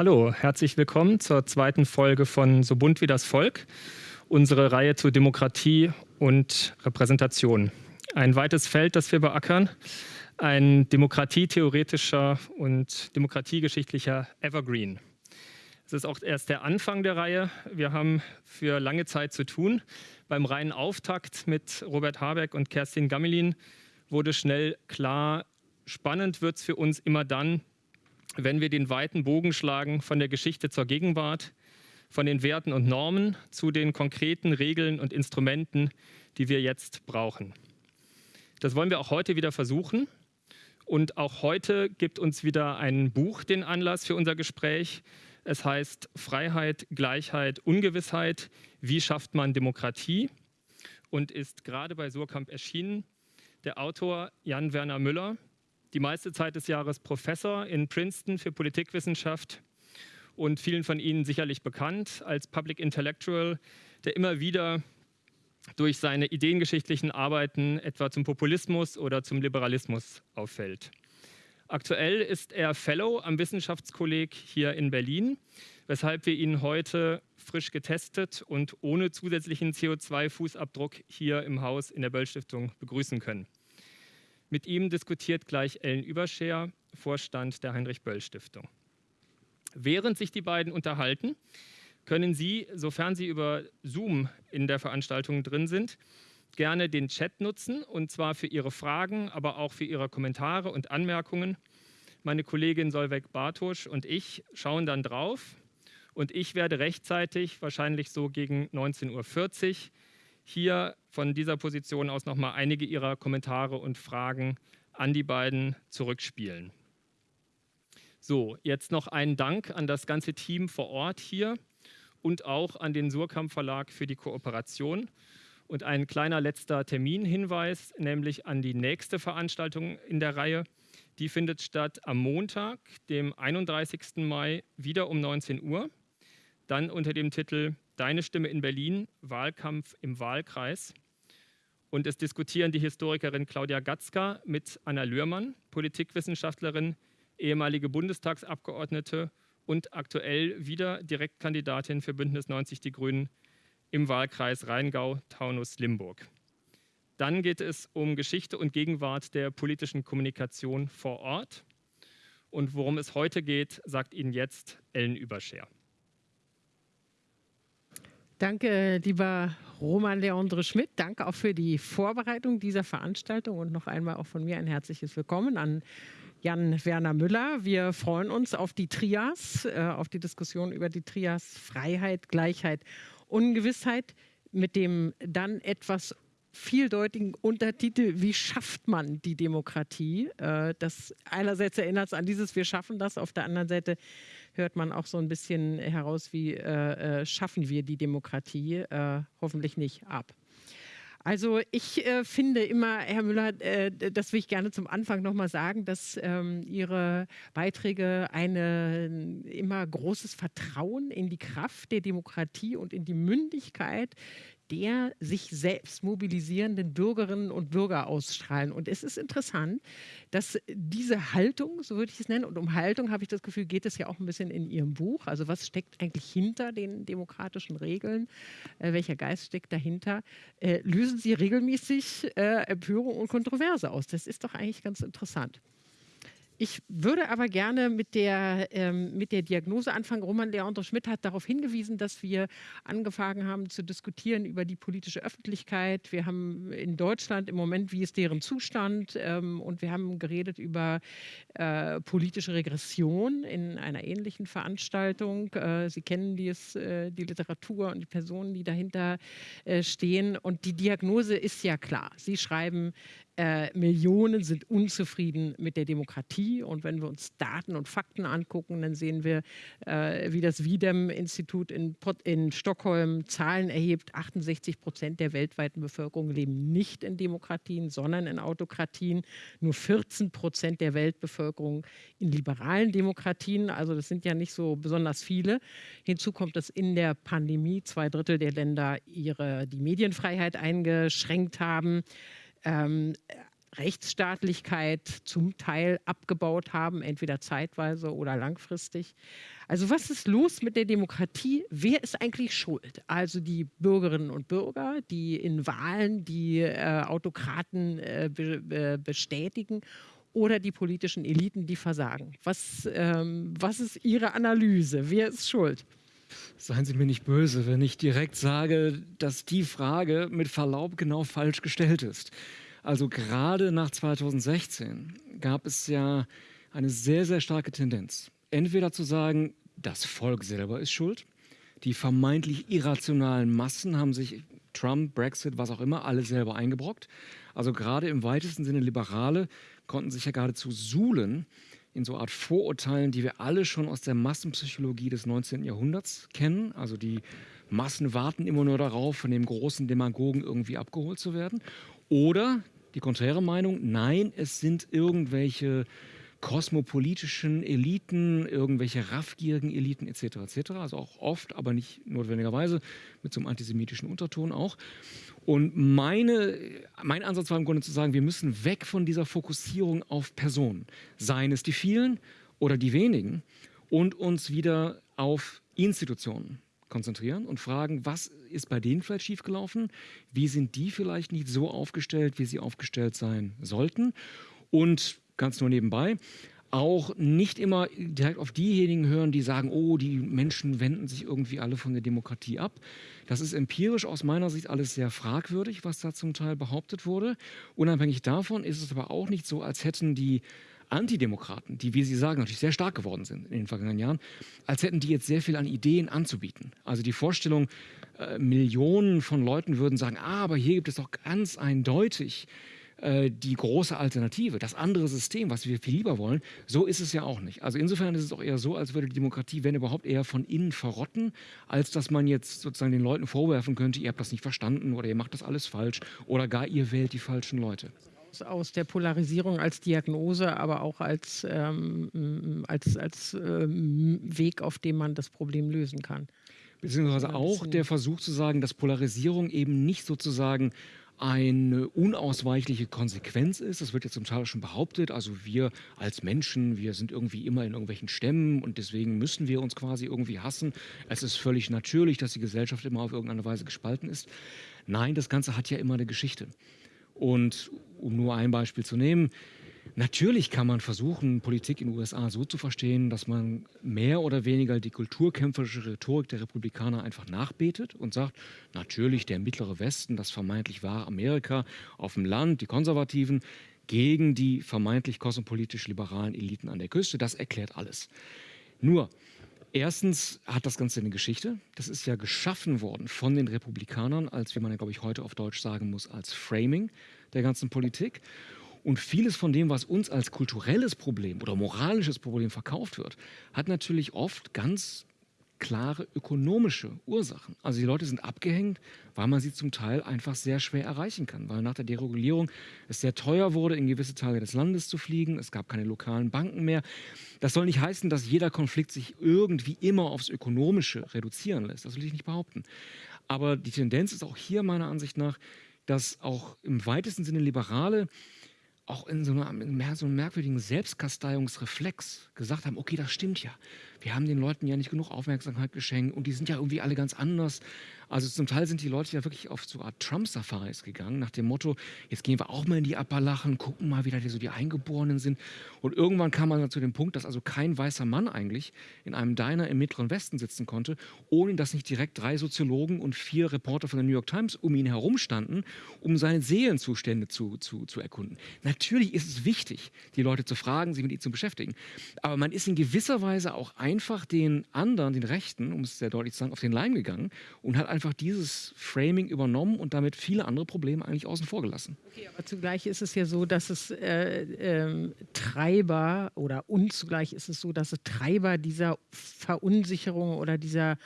Hallo, herzlich willkommen zur zweiten Folge von So bunt wie das Volk, unsere Reihe zu Demokratie und Repräsentation. Ein weites Feld, das wir beackern, ein demokratietheoretischer und demokratiegeschichtlicher Evergreen. Es ist auch erst der Anfang der Reihe. Wir haben für lange Zeit zu tun. Beim reinen Auftakt mit Robert Habeck und Kerstin Gammelin wurde schnell klar, spannend wird es für uns immer dann, wenn wir den weiten Bogen schlagen von der Geschichte zur Gegenwart, von den Werten und Normen zu den konkreten Regeln und Instrumenten, die wir jetzt brauchen. Das wollen wir auch heute wieder versuchen. Und auch heute gibt uns wieder ein Buch den Anlass für unser Gespräch. Es heißt Freiheit, Gleichheit, Ungewissheit. Wie schafft man Demokratie? Und ist gerade bei Surkamp erschienen. Der Autor Jan Werner Müller die meiste Zeit des Jahres Professor in Princeton für Politikwissenschaft und vielen von Ihnen sicherlich bekannt als Public Intellectual, der immer wieder durch seine ideengeschichtlichen Arbeiten etwa zum Populismus oder zum Liberalismus auffällt. Aktuell ist er Fellow am Wissenschaftskolleg hier in Berlin, weshalb wir ihn heute frisch getestet und ohne zusätzlichen CO2-Fußabdruck hier im Haus in der Böll Stiftung begrüßen können. Mit ihm diskutiert gleich Ellen Überscher, Vorstand der Heinrich-Böll-Stiftung. Während sich die beiden unterhalten, können Sie, sofern Sie über Zoom in der Veranstaltung drin sind, gerne den Chat nutzen und zwar für Ihre Fragen, aber auch für Ihre Kommentare und Anmerkungen. Meine Kollegin Solveig Bartosch und ich schauen dann drauf und ich werde rechtzeitig, wahrscheinlich so gegen 19.40 Uhr, hier von dieser Position aus nochmal einige Ihrer Kommentare und Fragen an die beiden zurückspielen. So, jetzt noch einen Dank an das ganze Team vor Ort hier und auch an den Surkamp Verlag für die Kooperation. Und ein kleiner letzter Terminhinweis, nämlich an die nächste Veranstaltung in der Reihe. Die findet statt am Montag, dem 31. Mai, wieder um 19 Uhr. Dann unter dem Titel Deine Stimme in Berlin, Wahlkampf im Wahlkreis. Und es diskutieren die Historikerin Claudia Gatzka mit Anna Lührmann, Politikwissenschaftlerin, ehemalige Bundestagsabgeordnete und aktuell wieder Direktkandidatin für Bündnis 90 Die Grünen im Wahlkreis Rheingau-Taunus-Limburg. Dann geht es um Geschichte und Gegenwart der politischen Kommunikation vor Ort. Und worum es heute geht, sagt Ihnen jetzt Ellen Überscher. Danke, lieber Roman Leandre Schmidt. Danke auch für die Vorbereitung dieser Veranstaltung und noch einmal auch von mir ein herzliches Willkommen an Jan Werner Müller. Wir freuen uns auf die Trias, äh, auf die Diskussion über die Trias Freiheit, Gleichheit, Ungewissheit mit dem dann etwas vieldeutigen Untertitel, wie schafft man die Demokratie? Äh, das einerseits erinnert es an dieses Wir schaffen das, auf der anderen Seite hört man auch so ein bisschen heraus, wie äh, äh, schaffen wir die Demokratie, äh, hoffentlich nicht ab. Also ich äh, finde immer, Herr Müller, äh, das will ich gerne zum Anfang nochmal sagen, dass ähm, Ihre Beiträge ein immer großes Vertrauen in die Kraft der Demokratie und in die Mündigkeit der sich selbst mobilisierenden Bürgerinnen und Bürger ausstrahlen. Und es ist interessant, dass diese Haltung, so würde ich es nennen, und um Haltung habe ich das Gefühl, geht es ja auch ein bisschen in Ihrem Buch. Also was steckt eigentlich hinter den demokratischen Regeln? Äh, welcher Geist steckt dahinter? Äh, lösen Sie regelmäßig äh, Empörung und Kontroverse aus? Das ist doch eigentlich ganz interessant. Ich würde aber gerne mit der, ähm, mit der Diagnose anfangen. Roman Leandro Schmidt hat darauf hingewiesen, dass wir angefangen haben zu diskutieren über die politische Öffentlichkeit. Wir haben in Deutschland im Moment, wie ist deren Zustand? Ähm, und wir haben geredet über äh, politische Regression in einer ähnlichen Veranstaltung. Äh, Sie kennen dies, äh, die Literatur und die Personen, die dahinter äh, stehen. Und die Diagnose ist ja klar. Sie schreiben, äh, Millionen sind unzufrieden mit der Demokratie. Und wenn wir uns Daten und Fakten angucken, dann sehen wir, äh, wie das Wiedem-Institut in, in, Stockholm Zahlen erhebt. 68 Prozent der weltweiten Bevölkerung leben nicht in Demokratien, sondern in Autokratien. Nur 14 Prozent der Weltbevölkerung in liberalen Demokratien. Also das sind ja nicht so besonders viele. Hinzu kommt, dass in der Pandemie zwei Drittel der Länder ihre, die Medienfreiheit eingeschränkt haben. Ähm, Rechtsstaatlichkeit zum Teil abgebaut haben, entweder zeitweise oder langfristig. Also was ist los mit der Demokratie? Wer ist eigentlich schuld? Also die Bürgerinnen und Bürger, die in Wahlen die äh, Autokraten äh, be bestätigen oder die politischen Eliten, die versagen. Was, ähm, was ist Ihre Analyse? Wer ist schuld? Seien Sie mir nicht böse, wenn ich direkt sage, dass die Frage mit Verlaub genau falsch gestellt ist. Also gerade nach 2016 gab es ja eine sehr, sehr starke Tendenz. Entweder zu sagen, das Volk selber ist schuld. Die vermeintlich irrationalen Massen haben sich Trump, Brexit, was auch immer, alle selber eingebrockt. Also gerade im weitesten Sinne Liberale konnten sich ja geradezu suhlen in so Art Vorurteilen, die wir alle schon aus der Massenpsychologie des 19. Jahrhunderts kennen. Also die Massen warten immer nur darauf, von dem großen Demagogen irgendwie abgeholt zu werden. Oder die konträre Meinung, nein, es sind irgendwelche kosmopolitischen Eliten, irgendwelche raffgierigen Eliten etc. etc. Also auch oft, aber nicht notwendigerweise mit so einem antisemitischen Unterton auch. Und meine, mein Ansatz war im Grunde zu sagen, wir müssen weg von dieser Fokussierung auf Personen, seien es die vielen oder die wenigen, und uns wieder auf Institutionen konzentrieren und fragen, was ist bei denen vielleicht schiefgelaufen? Wie sind die vielleicht nicht so aufgestellt, wie sie aufgestellt sein sollten? Und ganz nur nebenbei, auch nicht immer direkt auf diejenigen hören, die sagen, oh, die Menschen wenden sich irgendwie alle von der Demokratie ab. Das ist empirisch aus meiner Sicht alles sehr fragwürdig, was da zum Teil behauptet wurde. Unabhängig davon ist es aber auch nicht so, als hätten die Antidemokraten, die, wie Sie sagen, natürlich sehr stark geworden sind in den vergangenen Jahren, als hätten die jetzt sehr viel an Ideen anzubieten. Also die Vorstellung, äh, Millionen von Leuten würden sagen, ah, aber hier gibt es doch ganz eindeutig äh, die große Alternative, das andere System, was wir viel lieber wollen, so ist es ja auch nicht. Also insofern ist es auch eher so, als würde die Demokratie, wenn überhaupt, eher von innen verrotten, als dass man jetzt sozusagen den Leuten vorwerfen könnte, ihr habt das nicht verstanden oder ihr macht das alles falsch oder gar ihr wählt die falschen Leute aus der Polarisierung als Diagnose, aber auch als, ähm, als, als ähm, Weg, auf dem man das Problem lösen kann. Beziehungsweise auch der Versuch zu sagen, dass Polarisierung eben nicht sozusagen eine unausweichliche Konsequenz ist. Das wird ja zum Teil schon behauptet. Also wir als Menschen, wir sind irgendwie immer in irgendwelchen Stämmen und deswegen müssen wir uns quasi irgendwie hassen. Es ist völlig natürlich, dass die Gesellschaft immer auf irgendeine Weise gespalten ist. Nein, das Ganze hat ja immer eine Geschichte. Und um nur ein Beispiel zu nehmen, Natürlich kann man versuchen, Politik in den USA so zu verstehen, dass man mehr oder weniger die kulturkämpferische Rhetorik der Republikaner einfach nachbetet und sagt, natürlich der mittlere Westen, das vermeintlich wahre Amerika auf dem Land, die Konservativen, gegen die vermeintlich kosmopolitisch liberalen Eliten an der Küste, das erklärt alles. Nur, erstens hat das Ganze eine Geschichte. Das ist ja geschaffen worden von den Republikanern als, wie man ja, glaube ich, heute auf Deutsch sagen muss, als Framing der ganzen Politik. Und vieles von dem, was uns als kulturelles Problem oder moralisches Problem verkauft wird, hat natürlich oft ganz klare ökonomische Ursachen. Also die Leute sind abgehängt, weil man sie zum Teil einfach sehr schwer erreichen kann, weil nach der Deregulierung es sehr teuer wurde, in gewisse Teile des Landes zu fliegen. Es gab keine lokalen Banken mehr. Das soll nicht heißen, dass jeder Konflikt sich irgendwie immer aufs Ökonomische reduzieren lässt. Das will ich nicht behaupten. Aber die Tendenz ist auch hier meiner Ansicht nach, dass auch im weitesten Sinne Liberale auch in so, einer, in so einem merkwürdigen Selbstkasteiungsreflex gesagt haben, okay, das stimmt ja. Wir haben den Leuten ja nicht genug Aufmerksamkeit geschenkt und die sind ja irgendwie alle ganz anders. Also zum Teil sind die Leute ja wirklich auf so Art Trump-Safaris gegangen, nach dem Motto, jetzt gehen wir auch mal in die Appalachen, gucken mal, wie da so die Eingeborenen sind. Und irgendwann kam man dann zu dem Punkt, dass also kein weißer Mann eigentlich in einem Diner im Mittleren Westen sitzen konnte, ohne dass nicht direkt drei Soziologen und vier Reporter von der New York Times um ihn herum standen, um seine Seelenzustände zu, zu, zu erkunden. Natürlich ist es wichtig, die Leute zu fragen, sich mit ihnen zu beschäftigen. Aber man ist in gewisser Weise auch einfach den anderen, den Rechten, um es sehr deutlich zu sagen, auf den Leim gegangen und hat einfach einfach dieses Framing übernommen und damit viele andere Probleme eigentlich außen vor gelassen. Okay, aber zugleich ist es ja so, dass es äh, äh, Treiber oder und zugleich ist es so, dass es Treiber dieser Verunsicherung oder dieser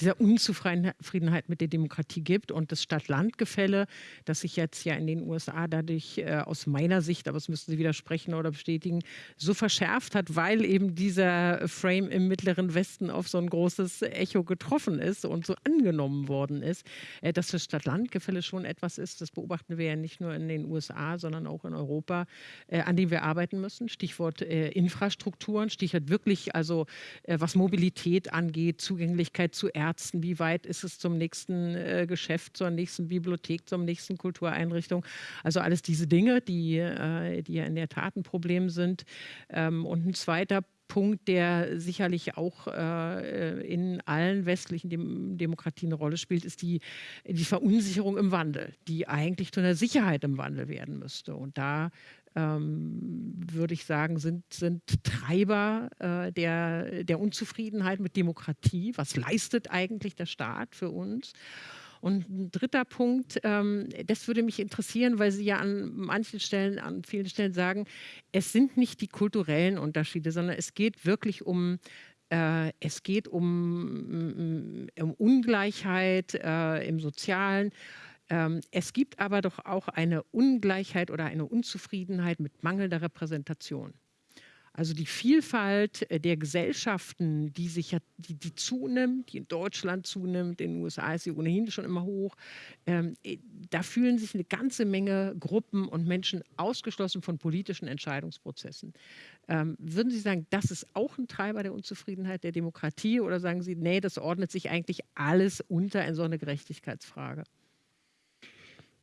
dieser Unzufriedenheit mit der Demokratie gibt und das Stadt-Land-Gefälle, das sich jetzt ja in den USA dadurch äh, aus meiner Sicht, aber das müssten Sie widersprechen oder bestätigen, so verschärft hat, weil eben dieser Frame im Mittleren Westen auf so ein großes Echo getroffen ist und so angenommen worden ist, äh, dass das Stadt-Land-Gefälle schon etwas ist, das beobachten wir ja nicht nur in den USA, sondern auch in Europa, äh, an dem wir arbeiten müssen. Stichwort äh, Infrastrukturen, Stichwort wirklich, also äh, was Mobilität angeht, Zugänglichkeit zu Ärzten, wie weit ist es zum nächsten äh, Geschäft, zur nächsten Bibliothek, zur nächsten Kultureinrichtung. Also alles diese Dinge, die, äh, die ja in der Tat ein Problem sind. Ähm, und ein zweiter Punkt, der sicherlich auch äh, in allen westlichen Dem Demokratien eine Rolle spielt, ist die, die Verunsicherung im Wandel, die eigentlich zu einer Sicherheit im Wandel werden müsste. Und da ähm, würde ich sagen, sind, sind Treiber äh, der, der Unzufriedenheit mit Demokratie. Was leistet eigentlich der Staat für uns? Und ein dritter Punkt, ähm, das würde mich interessieren, weil Sie ja an manchen Stellen, an vielen Stellen sagen, es sind nicht die kulturellen Unterschiede, sondern es geht wirklich um äh, es geht um, um Ungleichheit äh, im Sozialen. Ähm, es gibt aber doch auch eine Ungleichheit oder eine Unzufriedenheit mit mangelnder Repräsentation. Also die Vielfalt äh, der Gesellschaften, die sich ja, die, die zunimmt, die in Deutschland zunimmt, in den USA ist sie ohnehin schon immer hoch, ähm, äh, da fühlen sich eine ganze Menge Gruppen und Menschen ausgeschlossen von politischen Entscheidungsprozessen. Ähm, würden Sie sagen, das ist auch ein Treiber der Unzufriedenheit der Demokratie oder sagen Sie, nee, das ordnet sich eigentlich alles unter in so eine Gerechtigkeitsfrage?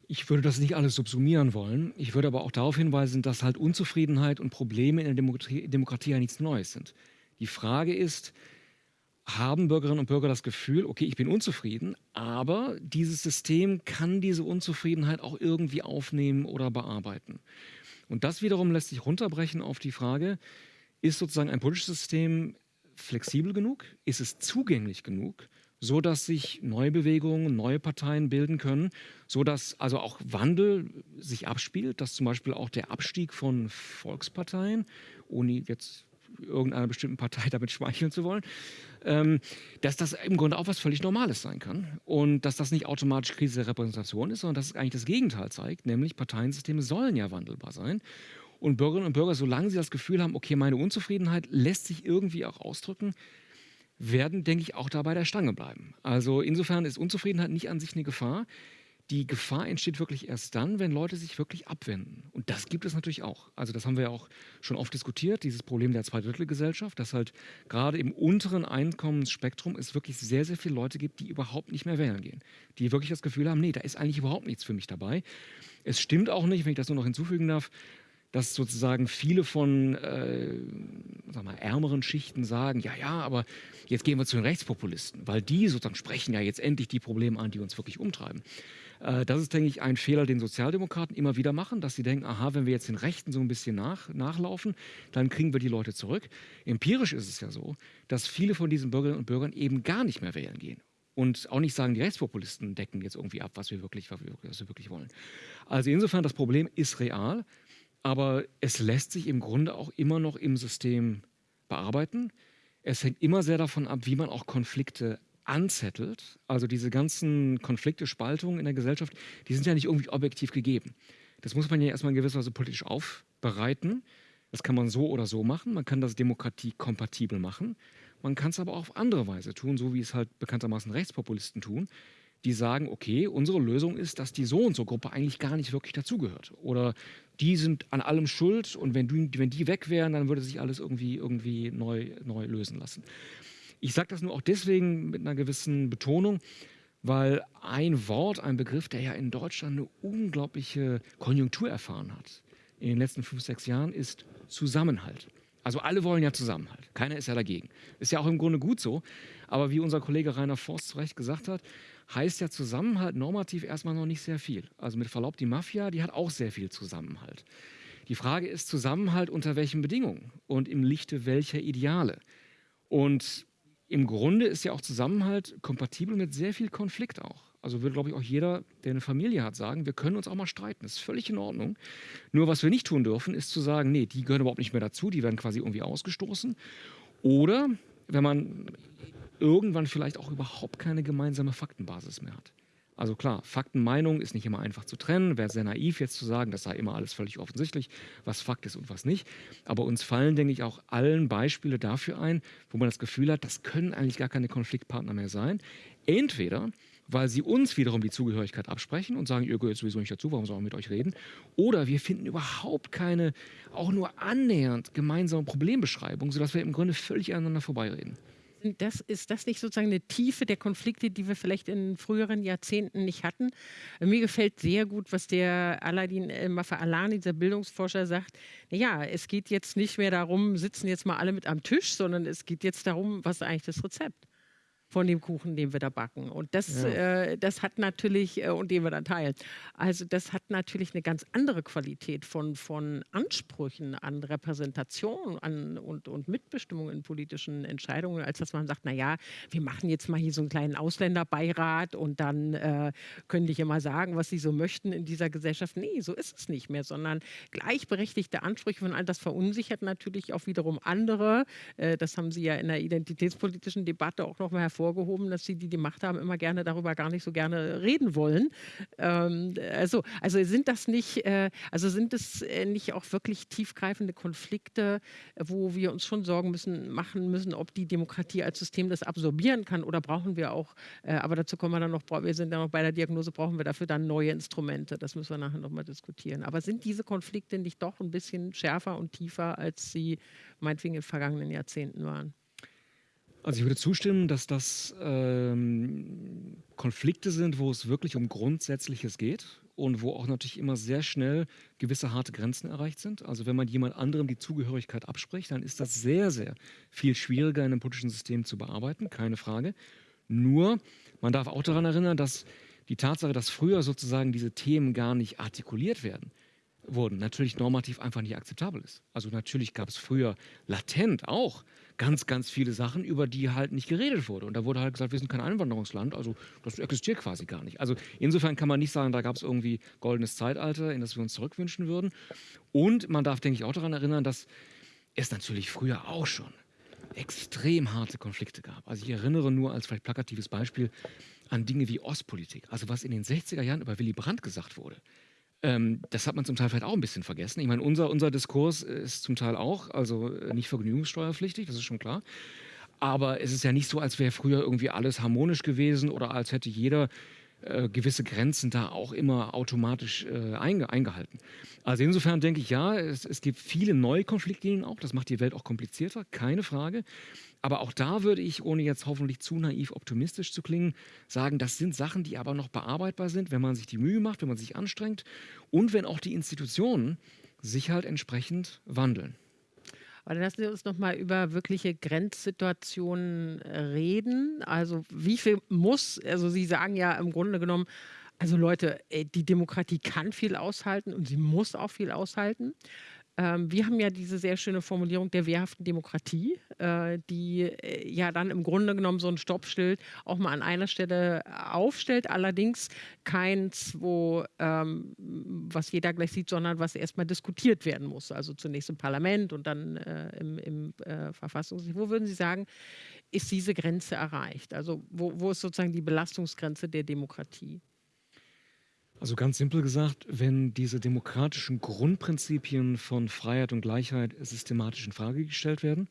Ich würde das nicht alles subsumieren wollen. Ich würde aber auch darauf hinweisen, dass halt Unzufriedenheit und Probleme in der Demokratie, Demokratie ja nichts Neues sind. Die Frage ist, haben Bürgerinnen und Bürger das Gefühl, okay, ich bin unzufrieden, aber dieses System kann diese Unzufriedenheit auch irgendwie aufnehmen oder bearbeiten. Und das wiederum lässt sich runterbrechen auf die Frage, ist sozusagen ein politisches System flexibel genug? Ist es zugänglich genug? So dass sich neue Bewegungen, neue Parteien bilden können, so dass also auch Wandel sich abspielt, dass zum Beispiel auch der Abstieg von Volksparteien, ohne jetzt irgendeiner bestimmten Partei damit schmeicheln zu wollen, ähm, dass das im Grunde auch was völlig Normales sein kann und dass das nicht automatisch Krise der Repräsentation ist, sondern dass es eigentlich das Gegenteil zeigt, nämlich Parteiensysteme sollen ja wandelbar sein. Und Bürgerinnen und Bürger, solange sie das Gefühl haben, okay, meine Unzufriedenheit lässt sich irgendwie auch ausdrücken, werden, denke ich, auch da bei der Stange bleiben. Also insofern ist Unzufriedenheit nicht an sich eine Gefahr. Die Gefahr entsteht wirklich erst dann, wenn Leute sich wirklich abwenden. Und das gibt es natürlich auch. Also das haben wir ja auch schon oft diskutiert, dieses Problem der Zweidrittelgesellschaft, dass halt gerade im unteren Einkommensspektrum es wirklich sehr, sehr viele Leute gibt, die überhaupt nicht mehr wählen gehen. Die wirklich das Gefühl haben, nee, da ist eigentlich überhaupt nichts für mich dabei. Es stimmt auch nicht, wenn ich das nur noch hinzufügen darf, dass sozusagen viele von äh, sag mal, ärmeren Schichten sagen, ja, ja, aber jetzt gehen wir zu den Rechtspopulisten, weil die sozusagen sprechen ja jetzt endlich die Probleme an, die uns wirklich umtreiben. Äh, das ist, denke ich, ein Fehler, den Sozialdemokraten immer wieder machen, dass sie denken, aha, wenn wir jetzt den Rechten so ein bisschen nach, nachlaufen, dann kriegen wir die Leute zurück. Empirisch ist es ja so, dass viele von diesen Bürgerinnen und Bürgern eben gar nicht mehr wählen gehen und auch nicht sagen, die Rechtspopulisten decken jetzt irgendwie ab, was wir wirklich, was wir wirklich wollen. Also insofern, das Problem ist real. Aber es lässt sich im Grunde auch immer noch im System bearbeiten. Es hängt immer sehr davon ab, wie man auch Konflikte anzettelt. Also diese ganzen Konflikte, Spaltungen in der Gesellschaft, die sind ja nicht irgendwie objektiv gegeben. Das muss man ja erstmal in gewisser Weise politisch aufbereiten. Das kann man so oder so machen. Man kann das demokratiekompatibel machen. Man kann es aber auch auf andere Weise tun, so wie es halt bekanntermaßen Rechtspopulisten tun, die sagen, okay, unsere Lösung ist, dass die so und so Gruppe eigentlich gar nicht wirklich dazugehört. Oder die sind an allem schuld und wenn, du, wenn die weg wären, dann würde sich alles irgendwie, irgendwie neu, neu lösen lassen. Ich sage das nur auch deswegen mit einer gewissen Betonung, weil ein Wort, ein Begriff, der ja in Deutschland eine unglaubliche Konjunktur erfahren hat, in den letzten fünf, sechs Jahren, ist Zusammenhalt. Also alle wollen ja Zusammenhalt. Keiner ist ja dagegen. Ist ja auch im Grunde gut so. Aber wie unser Kollege Rainer Forst zu Recht gesagt hat, heißt ja Zusammenhalt normativ erstmal noch nicht sehr viel. Also mit Verlaub, die Mafia, die hat auch sehr viel Zusammenhalt. Die Frage ist Zusammenhalt unter welchen Bedingungen und im Lichte welcher Ideale. Und im Grunde ist ja auch Zusammenhalt kompatibel mit sehr viel Konflikt auch. Also würde, glaube ich, auch jeder, der eine Familie hat, sagen, wir können uns auch mal streiten. Das ist völlig in Ordnung. Nur was wir nicht tun dürfen, ist zu sagen, nee, die gehören überhaupt nicht mehr dazu, die werden quasi irgendwie ausgestoßen. Oder wenn man irgendwann vielleicht auch überhaupt keine gemeinsame Faktenbasis mehr hat. Also klar, Faktenmeinung ist nicht immer einfach zu trennen. Wäre sehr naiv jetzt zu sagen, das sei immer alles völlig offensichtlich, was Fakt ist und was nicht. Aber uns fallen, denke ich, auch allen Beispiele dafür ein, wo man das Gefühl hat, das können eigentlich gar keine Konfliktpartner mehr sein. Entweder weil sie uns wiederum die Zugehörigkeit absprechen und sagen, ihr gehört sowieso nicht dazu, warum sollen wir mit euch reden? Oder wir finden überhaupt keine, auch nur annähernd gemeinsame Problembeschreibung, sodass wir im Grunde völlig aneinander vorbeireden das, ist das nicht sozusagen eine Tiefe der Konflikte, die wir vielleicht in früheren Jahrzehnten nicht hatten? Mir gefällt sehr gut, was der Aladin äh, Mafa-Alani, dieser Bildungsforscher, sagt. Naja, es geht jetzt nicht mehr darum, sitzen jetzt mal alle mit am Tisch, sondern es geht jetzt darum, was ist eigentlich das Rezept? Von dem Kuchen, den wir da backen. Und das, ja. äh, das hat natürlich, äh, und den wir dann teilen, also das hat natürlich eine ganz andere Qualität von, von Ansprüchen an Repräsentation an, und, und Mitbestimmung in politischen Entscheidungen, als dass man sagt, naja, wir machen jetzt mal hier so einen kleinen Ausländerbeirat und dann äh, können die hier mal sagen, was sie so möchten in dieser Gesellschaft. Nee, so ist es nicht mehr, sondern gleichberechtigte Ansprüche von all das verunsichert natürlich auch wiederum andere. Äh, das haben Sie ja in der identitätspolitischen Debatte auch noch mal hervorgehoben hervorgehoben, dass sie, die die Macht haben, immer gerne darüber gar nicht so gerne reden wollen. Ähm, also, also sind das nicht, äh, also sind es äh, nicht auch wirklich tiefgreifende Konflikte, wo wir uns schon Sorgen müssen, machen müssen, ob die Demokratie als System das absorbieren kann oder brauchen wir auch, äh, aber dazu kommen wir dann noch, wir sind ja noch bei der Diagnose, brauchen wir dafür dann neue Instrumente. Das müssen wir nachher nochmal diskutieren. Aber sind diese Konflikte nicht doch ein bisschen schärfer und tiefer, als sie meinetwegen in den vergangenen Jahrzehnten waren? Also ich würde zustimmen, dass das ähm, Konflikte sind, wo es wirklich um Grundsätzliches geht und wo auch natürlich immer sehr schnell gewisse harte Grenzen erreicht sind. Also wenn man jemand anderem die Zugehörigkeit abspricht, dann ist das sehr, sehr viel schwieriger in einem politischen System zu bearbeiten, keine Frage. Nur, man darf auch daran erinnern, dass die Tatsache, dass früher sozusagen diese Themen gar nicht artikuliert werden, wurden, natürlich normativ einfach nicht akzeptabel ist. Also natürlich gab es früher latent auch ganz, ganz viele Sachen, über die halt nicht geredet wurde. Und da wurde halt gesagt, wir sind kein Einwanderungsland, also das existiert quasi gar nicht. Also insofern kann man nicht sagen, da gab es irgendwie goldenes Zeitalter, in das wir uns zurückwünschen würden. Und man darf, denke ich, auch daran erinnern, dass es natürlich früher auch schon extrem harte Konflikte gab. Also ich erinnere nur als vielleicht plakatives Beispiel an Dinge wie Ostpolitik. Also was in den 60er Jahren über Willy Brandt gesagt wurde. Ähm, das hat man zum Teil vielleicht auch ein bisschen vergessen. Ich meine, unser, unser Diskurs ist zum Teil auch, also äh, nicht vergnügungssteuerpflichtig, das ist schon klar. Aber es ist ja nicht so, als wäre früher irgendwie alles harmonisch gewesen oder als hätte jeder äh, gewisse Grenzen da auch immer automatisch äh, einge eingehalten. Also insofern denke ich, ja, es, es gibt viele neue Konfliktlinien auch. Das macht die Welt auch komplizierter, keine Frage. Aber auch da würde ich, ohne jetzt hoffentlich zu naiv optimistisch zu klingen, sagen, das sind Sachen, die aber noch bearbeitbar sind, wenn man sich die Mühe macht, wenn man sich anstrengt und wenn auch die Institutionen sich halt entsprechend wandeln. Aber lassen Sie uns noch mal über wirkliche Grenzsituationen äh, reden. Also wie viel muss, also Sie sagen ja im Grunde genommen, also Leute, äh, die Demokratie kann viel aushalten und sie muss auch viel aushalten. Ähm, wir haben ja diese sehr schöne Formulierung der wehrhaften Demokratie, äh, die äh, ja dann im Grunde genommen so ein Stoppschild auch mal an einer Stelle aufstellt. Allerdings keins, wo ähm, was jeder gleich sieht, sondern was erstmal diskutiert werden muss. Also zunächst im Parlament und dann äh, im, im äh, Verfassungsrecht. Wo würden Sie sagen, ist diese Grenze erreicht? Also wo, wo ist sozusagen die Belastungsgrenze der Demokratie? Also ganz simpel gesagt, wenn diese demokratischen Grundprinzipien von Freiheit und Gleichheit systematisch in Frage gestellt werden,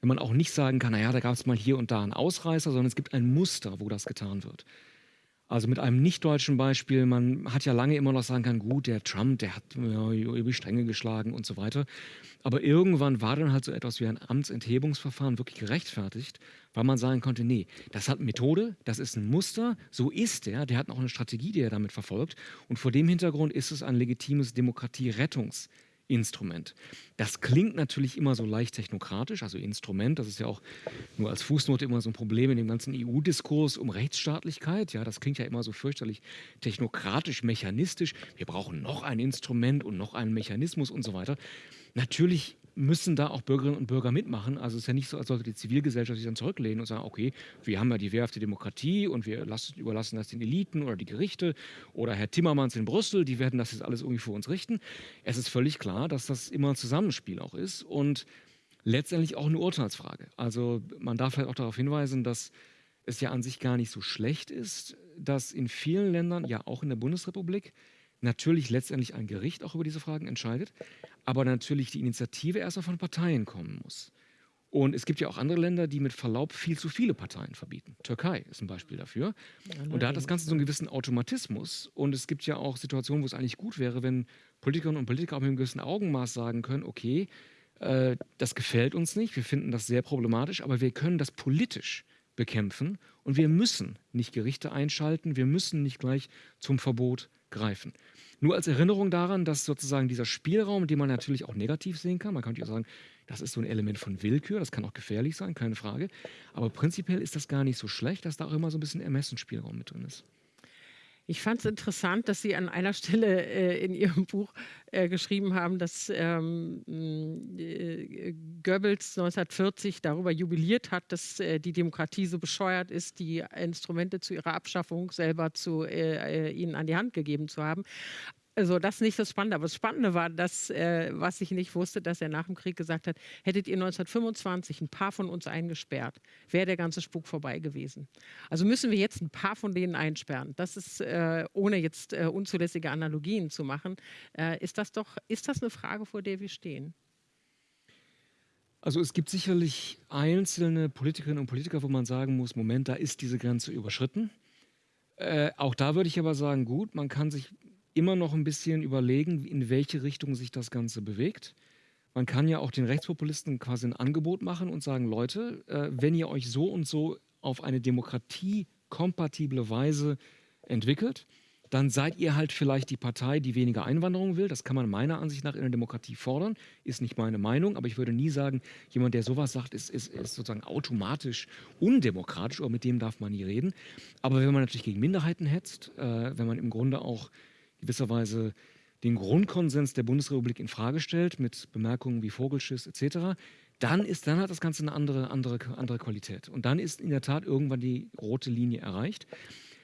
wenn man auch nicht sagen kann, naja, da gab es mal hier und da einen Ausreißer, sondern es gibt ein Muster, wo das getan wird. Also mit einem nicht-deutschen Beispiel, man hat ja lange immer noch sagen können, gut, der Trump, der hat ja, über die Stränge geschlagen und so weiter. Aber irgendwann war dann halt so etwas wie ein Amtsenthebungsverfahren wirklich gerechtfertigt, weil man sagen konnte, nee, das hat Methode, das ist ein Muster, so ist er, der hat auch eine Strategie, die er damit verfolgt. Und vor dem Hintergrund ist es ein legitimes Demokratierettungs- Instrument. Das klingt natürlich immer so leicht technokratisch, also Instrument, das ist ja auch nur als Fußnote immer so ein Problem in dem ganzen EU-Diskurs um Rechtsstaatlichkeit. Ja, das klingt ja immer so fürchterlich technokratisch, mechanistisch. Wir brauchen noch ein Instrument und noch einen Mechanismus und so weiter. Natürlich müssen da auch Bürgerinnen und Bürger mitmachen. Also es ist ja nicht so, als sollte die Zivilgesellschaft sich dann zurücklehnen und sagen, okay, wir haben ja die wehrhafte Demokratie und wir lassen, überlassen das den Eliten oder die Gerichte oder Herr Timmermans in Brüssel, die werden das jetzt alles irgendwie für uns richten. Es ist völlig klar, dass das immer ein Zusammenspiel auch ist und letztendlich auch eine Urteilsfrage. Also man darf halt auch darauf hinweisen, dass es ja an sich gar nicht so schlecht ist, dass in vielen Ländern, ja auch in der Bundesrepublik, natürlich letztendlich ein Gericht auch über diese Fragen entscheidet, aber natürlich die Initiative erstmal von Parteien kommen muss. Und es gibt ja auch andere Länder, die mit Verlaub viel zu viele Parteien verbieten. Türkei ist ein Beispiel dafür. Und da hat das Ganze so einen gewissen Automatismus. Und es gibt ja auch Situationen, wo es eigentlich gut wäre, wenn Politikerinnen und Politiker auch mit einem gewissen Augenmaß sagen können, okay, äh, das gefällt uns nicht, wir finden das sehr problematisch, aber wir können das politisch bekämpfen und wir müssen nicht Gerichte einschalten, wir müssen nicht gleich zum Verbot greifen. Nur als Erinnerung daran, dass sozusagen dieser Spielraum, den man natürlich auch negativ sehen kann, man könnte ja sagen, das ist so ein Element von Willkür, das kann auch gefährlich sein, keine Frage. Aber prinzipiell ist das gar nicht so schlecht, dass da auch immer so ein bisschen Ermessensspielraum mit drin ist. Ich fand es interessant, dass Sie an einer Stelle äh, in Ihrem Buch äh, geschrieben haben, dass ähm, äh, Goebbels 1940 darüber jubiliert hat, dass äh, die Demokratie so bescheuert ist, die Instrumente zu ihrer Abschaffung selber zu, äh, äh, ihnen an die Hand gegeben zu haben. Also das ist nicht das Spannende, aber das Spannende war, dass, äh, was ich nicht wusste, dass er nach dem Krieg gesagt hat, hättet ihr 1925 ein paar von uns eingesperrt, wäre der ganze Spuk vorbei gewesen. Also müssen wir jetzt ein paar von denen einsperren. Das ist, äh, ohne jetzt äh, unzulässige Analogien zu machen, äh, ist das doch, ist das eine Frage, vor der wir stehen? Also es gibt sicherlich einzelne Politikerinnen und Politiker, wo man sagen muss, Moment, da ist diese Grenze überschritten. Äh, auch da würde ich aber sagen, gut, man kann sich immer noch ein bisschen überlegen, in welche Richtung sich das Ganze bewegt. Man kann ja auch den Rechtspopulisten quasi ein Angebot machen und sagen, Leute, äh, wenn ihr euch so und so auf eine demokratiekompatible Weise entwickelt, dann seid ihr halt vielleicht die Partei, die weniger Einwanderung will. Das kann man meiner Ansicht nach in der Demokratie fordern. Ist nicht meine Meinung, aber ich würde nie sagen, jemand, der sowas sagt, ist, ist, ist sozusagen automatisch undemokratisch oder mit dem darf man nie reden. Aber wenn man natürlich gegen Minderheiten hetzt, äh, wenn man im Grunde auch gewisserweise den Grundkonsens der Bundesrepublik in Frage stellt, mit Bemerkungen wie Vogelschiss etc., dann, ist, dann hat das Ganze eine andere, andere, andere Qualität. Und dann ist in der Tat irgendwann die rote Linie erreicht.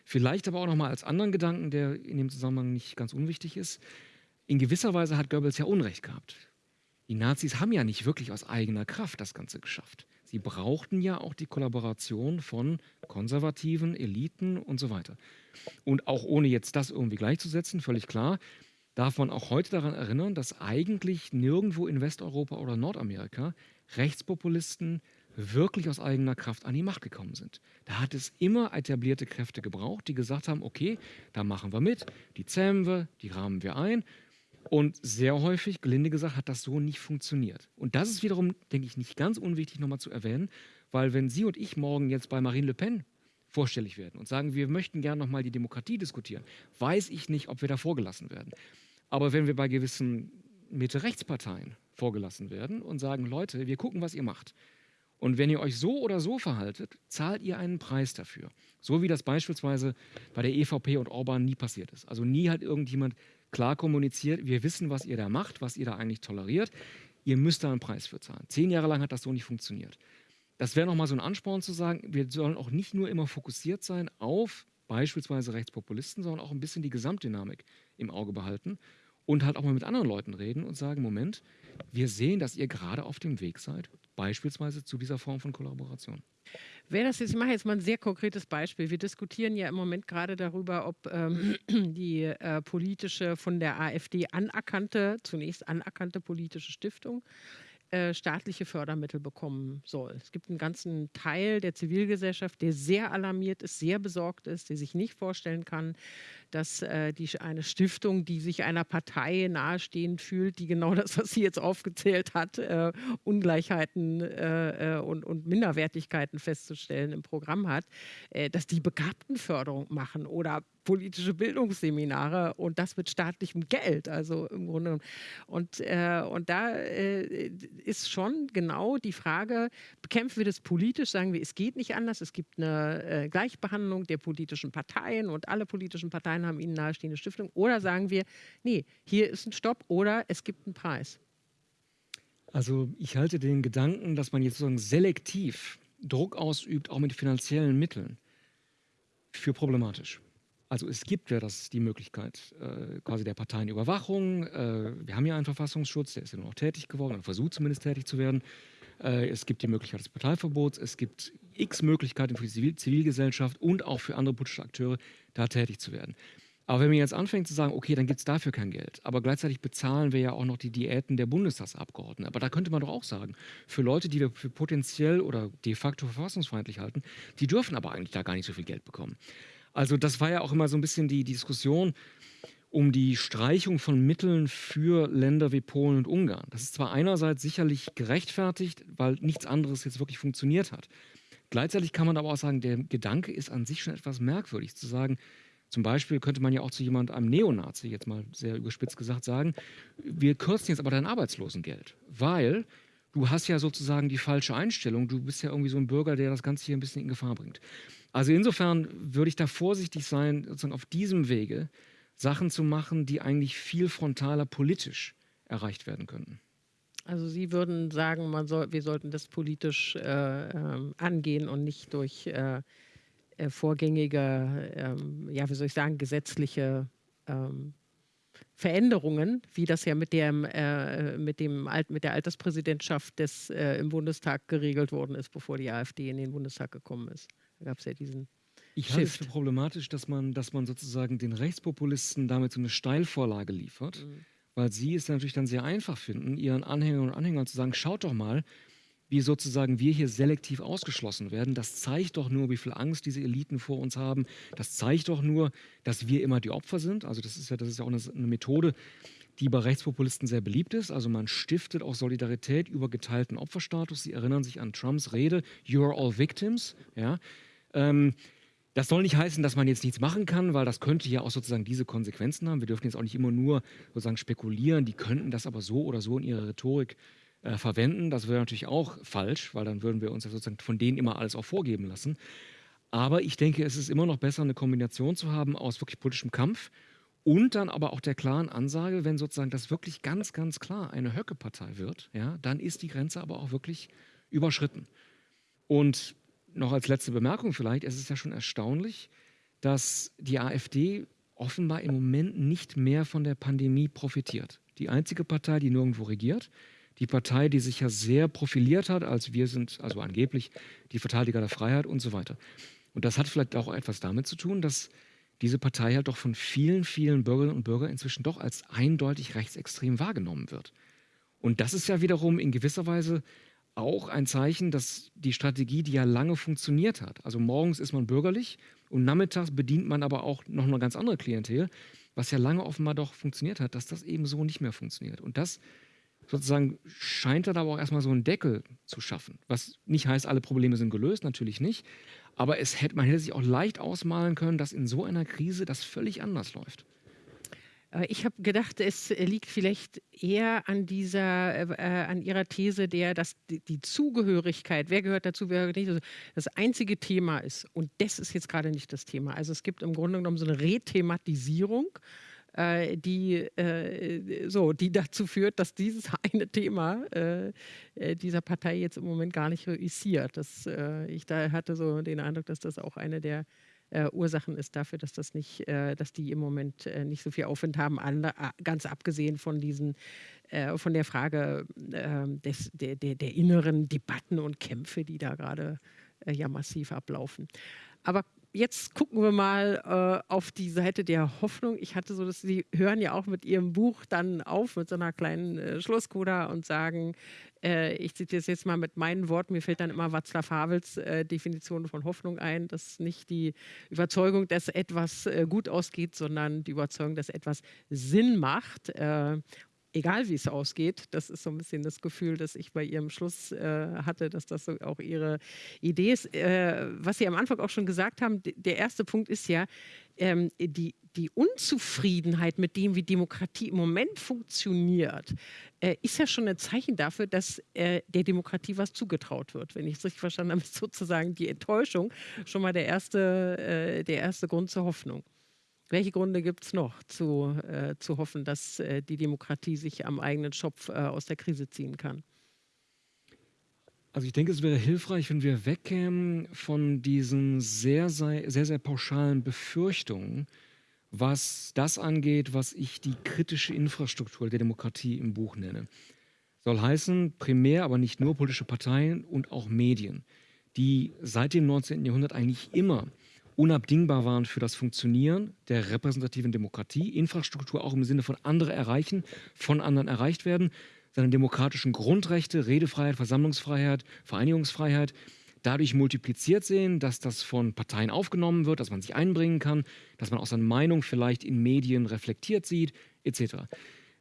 Vielleicht aber auch nochmal als anderen Gedanken, der in dem Zusammenhang nicht ganz unwichtig ist. In gewisser Weise hat Goebbels ja Unrecht gehabt. Die Nazis haben ja nicht wirklich aus eigener Kraft das Ganze geschafft. Sie brauchten ja auch die Kollaboration von konservativen Eliten und so weiter. Und auch ohne jetzt das irgendwie gleichzusetzen, völlig klar, darf man auch heute daran erinnern, dass eigentlich nirgendwo in Westeuropa oder Nordamerika Rechtspopulisten wirklich aus eigener Kraft an die Macht gekommen sind. Da hat es immer etablierte Kräfte gebraucht, die gesagt haben, okay, da machen wir mit, die zähmen wir, die rahmen wir ein. Und sehr häufig, gelinde gesagt, hat das so nicht funktioniert. Und das ist wiederum, denke ich, nicht ganz unwichtig nochmal zu erwähnen, weil wenn Sie und ich morgen jetzt bei Marine Le Pen vorstellig werden und sagen, wir möchten gerne nochmal die Demokratie diskutieren, weiß ich nicht, ob wir da vorgelassen werden. Aber wenn wir bei gewissen Mitte-Rechtsparteien vorgelassen werden und sagen, Leute, wir gucken, was ihr macht. Und wenn ihr euch so oder so verhaltet, zahlt ihr einen Preis dafür. So wie das beispielsweise bei der EVP und Orban nie passiert ist. Also nie hat irgendjemand klar kommuniziert, wir wissen, was ihr da macht, was ihr da eigentlich toleriert. Ihr müsst da einen Preis für zahlen. Zehn Jahre lang hat das so nicht funktioniert. Das wäre nochmal so ein Ansporn zu sagen, wir sollen auch nicht nur immer fokussiert sein auf beispielsweise Rechtspopulisten, sondern auch ein bisschen die Gesamtdynamik im Auge behalten und halt auch mal mit anderen Leuten reden und sagen, Moment, wir sehen, dass ihr gerade auf dem Weg seid, beispielsweise zu dieser Form von Kollaboration. Wer das jetzt, ich mache jetzt mal ein sehr konkretes Beispiel. Wir diskutieren ja im Moment gerade darüber, ob ähm, die äh, politische, von der AfD anerkannte, zunächst anerkannte politische Stiftung äh, staatliche Fördermittel bekommen soll. Es gibt einen ganzen Teil der Zivilgesellschaft, der sehr alarmiert ist, sehr besorgt ist, der sich nicht vorstellen kann, dass äh, die, eine Stiftung, die sich einer Partei nahestehend fühlt, die genau das, was sie jetzt aufgezählt hat, äh, Ungleichheiten äh, äh und, und, Minderwertigkeiten festzustellen im Programm hat, äh, dass die Begabtenförderung machen oder politische Bildungsseminare und das mit staatlichem Geld. Also im Grunde. Und, äh, und da äh, ist schon genau die Frage, bekämpfen wir das politisch, sagen wir, es geht nicht anders, es gibt eine äh, Gleichbehandlung der politischen Parteien und alle politischen Parteien haben ihnen nahestehende Stiftungen oder sagen wir, nee, hier ist ein Stopp oder es gibt einen Preis. Also ich halte den Gedanken, dass man jetzt sozusagen selektiv Druck ausübt, auch mit finanziellen Mitteln, für problematisch. Also es gibt ja das, die Möglichkeit äh, quasi der Parteienüberwachung. Äh, wir haben ja einen Verfassungsschutz, der ist ja nur noch tätig geworden oder versucht zumindest tätig zu werden. Äh, es gibt die Möglichkeit des Parteiverbots. Es gibt x Möglichkeiten für die Zivil Zivilgesellschaft und auch für andere politische Akteure, da tätig zu werden. Aber wenn man jetzt anfängt zu sagen, okay, dann gibt es dafür kein Geld, aber gleichzeitig bezahlen wir ja auch noch die Diäten der Bundestagsabgeordneten. Aber da könnte man doch auch sagen, für Leute, die wir für potenziell oder de facto verfassungsfeindlich halten, die dürfen aber eigentlich da gar nicht so viel Geld bekommen. Also das war ja auch immer so ein bisschen die, die Diskussion um die Streichung von Mitteln für Länder wie Polen und Ungarn. Das ist zwar einerseits sicherlich gerechtfertigt, weil nichts anderes jetzt wirklich funktioniert hat. Gleichzeitig kann man aber auch sagen, der Gedanke ist an sich schon etwas merkwürdig, zu sagen, zum Beispiel könnte man ja auch zu jemand, einem Neonazi, jetzt mal sehr überspitzt gesagt, sagen, wir kürzen jetzt aber dein Arbeitslosengeld, weil du hast ja sozusagen die falsche Einstellung. Du bist ja irgendwie so ein Bürger, der das Ganze hier ein bisschen in Gefahr bringt. Also insofern würde ich da vorsichtig sein, sozusagen auf diesem Wege Sachen zu machen, die eigentlich viel frontaler politisch erreicht werden könnten. Also Sie würden sagen, man soll, wir sollten das politisch äh, äh, angehen und nicht durch äh, äh, vorgängige, ähm, ja, wie soll ich sagen, gesetzliche ähm, Veränderungen, wie das ja mit, dem, äh, mit, dem Alt, mit der Alterspräsidentschaft des, äh, im Bundestag geregelt worden ist, bevor die AfD in den Bundestag gekommen ist. Da gab es ja diesen ich halte es für problematisch, dass man, dass man sozusagen den Rechtspopulisten damit so eine Steilvorlage liefert, mhm. weil sie es natürlich dann sehr einfach finden, ihren Anhängern und Anhängern zu sagen, schaut doch mal, wie sozusagen wir hier selektiv ausgeschlossen werden. Das zeigt doch nur, wie viel Angst diese Eliten vor uns haben. Das zeigt doch nur, dass wir immer die Opfer sind. Also das ist ja, das ist ja auch eine, eine Methode, die bei Rechtspopulisten sehr beliebt ist. Also man stiftet auch Solidarität über geteilten Opferstatus. Sie erinnern sich an Trumps Rede, You're all victims. Ja? Ähm, das soll nicht heißen, dass man jetzt nichts machen kann, weil das könnte ja auch sozusagen diese Konsequenzen haben. Wir dürfen jetzt auch nicht immer nur sozusagen spekulieren. Die könnten das aber so oder so in ihrer Rhetorik äh, verwenden. Das wäre natürlich auch falsch, weil dann würden wir uns ja sozusagen von denen immer alles auch vorgeben lassen. Aber ich denke, es ist immer noch besser, eine Kombination zu haben aus wirklich politischem Kampf und dann aber auch der klaren Ansage, wenn sozusagen das wirklich ganz, ganz klar eine Höcke-Partei wird, ja, dann ist die Grenze aber auch wirklich überschritten. Und noch als letzte Bemerkung vielleicht, es ist ja schon erstaunlich, dass die AfD offenbar im Moment nicht mehr von der Pandemie profitiert. Die einzige Partei, die nirgendwo regiert, die Partei, die sich ja sehr profiliert hat, als wir sind, also angeblich die Verteidiger der Freiheit und so weiter. Und das hat vielleicht auch etwas damit zu tun, dass diese Partei halt doch von vielen, vielen Bürgerinnen und Bürgern inzwischen doch als eindeutig rechtsextrem wahrgenommen wird. Und das ist ja wiederum in gewisser Weise auch ein Zeichen, dass die Strategie, die ja lange funktioniert hat, also morgens ist man bürgerlich und nachmittags bedient man aber auch noch eine ganz andere Klientel, was ja lange offenbar doch funktioniert hat, dass das eben so nicht mehr funktioniert. Und das sozusagen scheint dann aber auch erstmal so einen Deckel zu schaffen. Was nicht heißt, alle Probleme sind gelöst, natürlich nicht. Aber es hätte, man hätte sich auch leicht ausmalen können, dass in so einer Krise das völlig anders läuft. Ich habe gedacht, es liegt vielleicht eher an dieser, äh, an ihrer These, der, dass die, die, Zugehörigkeit, wer gehört dazu, wer gehört nicht, also das einzige Thema ist. Und das ist jetzt gerade nicht das Thema. Also es gibt im Grunde genommen so eine Rethematisierung äh, die, äh, so, die dazu führt, dass dieses eine Thema äh, äh, dieser Partei jetzt im Moment gar nicht reüssiert. Das, äh, ich da hatte so den Eindruck, dass das auch eine der äh, Ursachen ist dafür, dass das nicht, äh, dass die im Moment äh, nicht so viel Aufwind haben, ganz abgesehen von diesen, von der Frage ähm, des, der, der, der, inneren Debatten und Kämpfe, die da gerade ja massiv ablaufen. Aber jetzt gucken wir mal äh, auf die Seite der Hoffnung. Ich hatte so, dass Sie hören ja auch mit Ihrem Buch dann auf mit so einer kleinen äh, Schlusskoda und sagen, äh, ich zitiere es jetzt mal mit meinen Worten, mir fällt dann immer Václav Havels äh, Definition von Hoffnung ein, dass nicht die Überzeugung, dass etwas äh, gut ausgeht, sondern die Überzeugung, dass etwas Sinn macht äh, egal wie es ausgeht. Das ist so ein bisschen das Gefühl, das ich bei Ihrem Schluss äh, hatte, dass das so auch Ihre Idee ist. Äh, was Sie am Anfang auch schon gesagt haben, der erste Punkt ist ja, ähm, die, die Unzufriedenheit mit dem, wie Demokratie im Moment funktioniert, äh, ist ja schon ein Zeichen dafür, dass äh, der Demokratie was zugetraut wird. Wenn ich es richtig verstanden habe, ist sozusagen die Enttäuschung schon mal der erste, äh, der erste Grund zur Hoffnung. Welche Gründe gibt es noch zu, äh, zu hoffen, dass äh, die Demokratie sich am eigenen Schopf äh, aus der Krise ziehen kann? Also ich denke, es wäre hilfreich, wenn wir wegkämen von diesen sehr, sehr, sehr, sehr pauschalen Befürchtungen, was das angeht, was ich die kritische Infrastruktur der Demokratie im Buch nenne. Soll heißen, primär, aber nicht nur politische Parteien und auch Medien, die seit dem 19. Jahrhundert eigentlich immer unabdingbar waren für das Funktionieren der repräsentativen Demokratie, Infrastruktur auch im Sinne von andere erreichen, von anderen erreicht werden, seine demokratischen Grundrechte, Redefreiheit, Versammlungsfreiheit, Vereinigungsfreiheit dadurch multipliziert sehen, dass das von Parteien aufgenommen wird, dass man sich einbringen kann, dass man auch seine Meinung vielleicht in Medien reflektiert sieht, etc.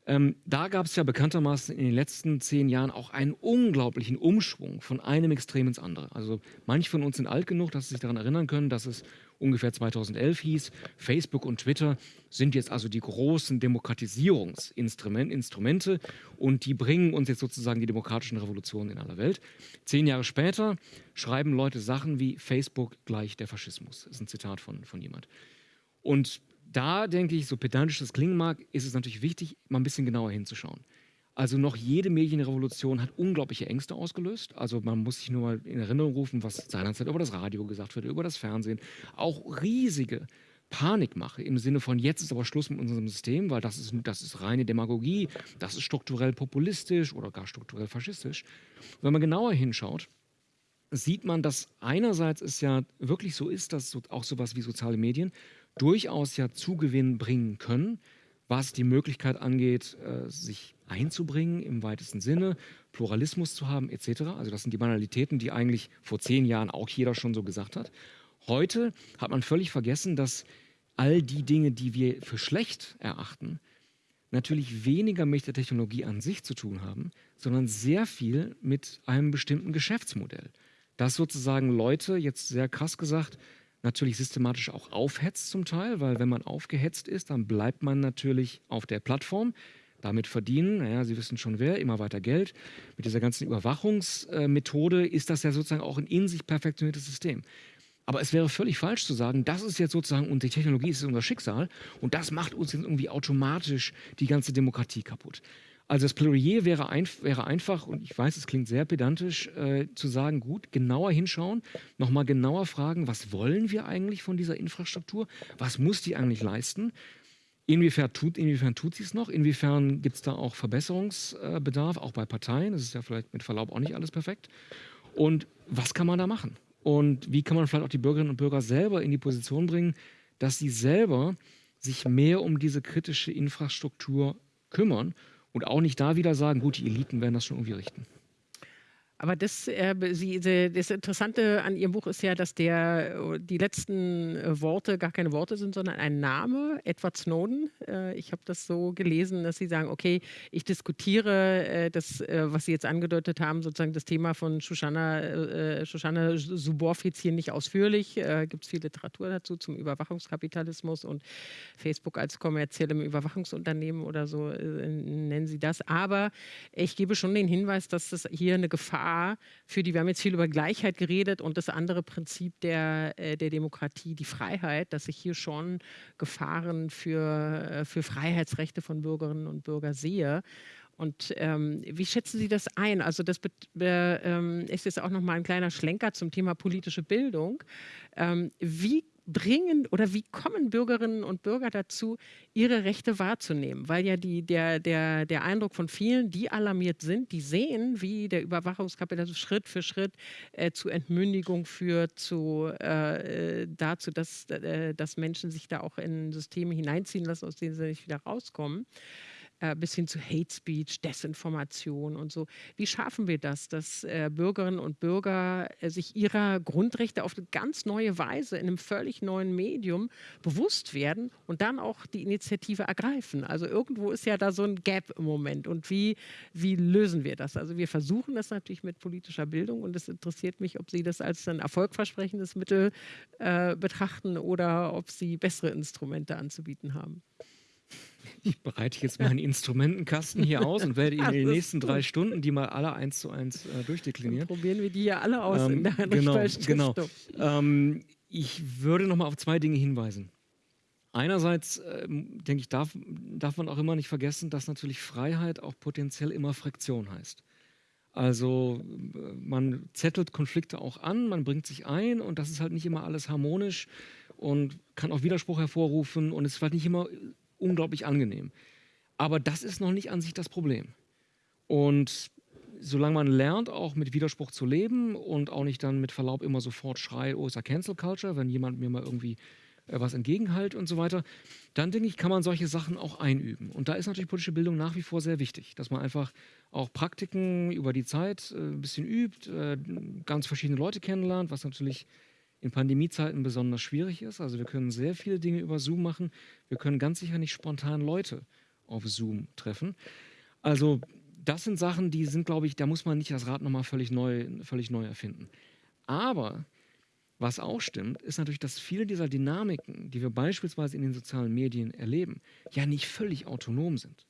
Ähm, da gab es ja bekanntermaßen in den letzten zehn Jahren auch einen unglaublichen Umschwung von einem Extrem ins andere. Also manche von uns sind alt genug, dass sie sich daran erinnern können, dass es ungefähr 2011 hieß, Facebook und Twitter sind jetzt also die großen Demokratisierungsinstrumente und die bringen uns jetzt sozusagen die demokratischen Revolutionen in aller Welt. Zehn Jahre später schreiben Leute Sachen wie Facebook gleich der Faschismus. Das ist ein Zitat von, von jemand. Und da denke ich, so pedantisch das klingen mag, ist es natürlich wichtig, mal ein bisschen genauer hinzuschauen. Also noch jede Medienrevolution hat unglaubliche Ängste ausgelöst. Also man muss sich nur mal in Erinnerung rufen, was seinerzeit über das Radio gesagt wird, über das Fernsehen. Auch riesige Panikmache im Sinne von jetzt ist aber Schluss mit unserem System, weil das ist, das ist reine Demagogie, das ist strukturell populistisch oder gar strukturell faschistisch. Wenn man genauer hinschaut, sieht man, dass einerseits es ja wirklich so ist, dass so, auch sowas wie soziale Medien durchaus ja Zugewinn bringen können, was die Möglichkeit angeht, äh, sich einzubringen im weitesten Sinne, Pluralismus zu haben etc. Also das sind die Banalitäten, die eigentlich vor zehn Jahren auch jeder schon so gesagt hat. Heute hat man völlig vergessen, dass all die Dinge, die wir für schlecht erachten, natürlich weniger mit der Technologie an sich zu tun haben, sondern sehr viel mit einem bestimmten Geschäftsmodell. Dass sozusagen Leute, jetzt sehr krass gesagt, natürlich systematisch auch aufhetzt zum Teil, weil wenn man aufgehetzt ist, dann bleibt man natürlich auf der Plattform. Damit verdienen, naja, Sie wissen schon wer, immer weiter Geld. Mit dieser ganzen Überwachungsmethode ist das ja sozusagen auch ein in sich perfektioniertes System. Aber es wäre völlig falsch zu sagen, das ist jetzt sozusagen, und die Technologie ist unser Schicksal und das macht uns jetzt irgendwie automatisch die ganze Demokratie kaputt. Also das Plädoyer wäre, ein, wäre, einfach, und ich weiß, es klingt sehr pedantisch, äh, zu sagen, gut, genauer hinschauen, nochmal genauer fragen, was wollen wir eigentlich von dieser Infrastruktur? Was muss die eigentlich leisten? Inwiefern tut, inwiefern tut sie es noch? Inwiefern gibt es da auch Verbesserungsbedarf, auch bei Parteien? Das ist ja vielleicht mit Verlaub auch nicht alles perfekt. Und was kann man da machen? Und wie kann man vielleicht auch die Bürgerinnen und Bürger selber in die Position bringen, dass sie selber sich mehr um diese kritische Infrastruktur kümmern und auch nicht da wieder sagen, gut, die Eliten werden das schon irgendwie richten. Aber das, äh, Sie, das Interessante an Ihrem Buch ist ja, dass der, die letzten äh, Worte gar keine Worte sind, sondern ein Name, Edward Snowden. Äh, ich habe das so gelesen, dass Sie sagen, okay, ich diskutiere äh, das, äh, was Sie jetzt angedeutet haben, sozusagen das Thema von Shoshana, äh, Shoshana Zuboff hier nicht ausführlich. Gibt es viel Literatur dazu zum Überwachungskapitalismus und Facebook als kommerziellem Überwachungsunternehmen oder so nennen Sie das. Aber ich gebe schon den Hinweis, dass das hier eine Gefahr Gefahr für die, wir haben jetzt viel über Gleichheit geredet und das andere Prinzip der, äh, der Demokratie, die Freiheit, dass ich hier schon Gefahren für, äh, für Freiheitsrechte von Bürgerinnen und Bürgern sehe. Und ähm, wie schätzen Sie das ein? Also das äh, ist jetzt auch noch mal ein kleiner Schlenker zum Thema politische Bildung. Ähm, wie bringen oder wie kommen Bürgerinnen und Bürger dazu, ihre Rechte wahrzunehmen? Weil ja die, der, der, der Eindruck von vielen, die alarmiert sind, die sehen, wie der Überwachungskapitalismus Schritt für Schritt äh, zu Entmündigung führt, zu, äh, dazu, dass, äh, dass Menschen sich da auch in Systeme hineinziehen lassen, aus denen sie nicht wieder rauskommen äh, bis hin zu Hate Speech, Desinformation und so. Wie schaffen wir das, dass äh, Bürgerinnen und Bürger äh, sich ihrer Grundrechte auf eine ganz neue Weise in einem völlig neuen Medium bewusst werden und dann auch die Initiative ergreifen? Also irgendwo ist ja da so ein Gap im Moment. Und wie, wie lösen wir das? Also wir versuchen das natürlich mit politischer Bildung und es interessiert mich, ob Sie das als ein erfolgversprechendes Mittel äh, betrachten oder ob Sie bessere Instrumente anzubieten haben. Ich bereite jetzt meinen Instrumentenkasten hier aus und werde Ihnen in den nächsten drei Stunden die mal alle eins zu eins äh, durchdeklinieren. Dann probieren wir die ja alle aus ähm, in der Genau, genau. Ähm, ich würde noch mal auf zwei Dinge hinweisen. Einerseits, äh, denke ich, darf, darf man auch immer nicht vergessen, dass natürlich Freiheit auch potenziell immer Fraktion heißt. Also man zettelt Konflikte auch an, man bringt sich ein und das ist halt nicht immer alles harmonisch und kann auch Widerspruch hervorrufen und es ist vielleicht nicht immer unglaublich angenehm. Aber das ist noch nicht an sich das Problem. Und solange man lernt, auch mit Widerspruch zu leben und auch nicht dann mit Verlaub immer sofort schreit, oh, ist ja Cancel Culture, wenn jemand mir mal irgendwie äh, was entgegenhält und so weiter, dann denke ich, kann man solche Sachen auch einüben. Und da ist natürlich politische Bildung nach wie vor sehr wichtig, dass man einfach auch Praktiken über die Zeit äh, ein bisschen übt, äh, ganz verschiedene Leute kennenlernt, was natürlich in Pandemiezeiten besonders schwierig ist. Also wir können sehr viele Dinge über Zoom machen. Wir können ganz sicher nicht spontan Leute auf Zoom treffen. Also das sind Sachen, die sind, glaube ich, da muss man nicht das Rad nochmal völlig neu, völlig neu erfinden. Aber was auch stimmt, ist natürlich, dass viele dieser Dynamiken, die wir beispielsweise in den sozialen Medien erleben, ja nicht völlig autonom sind.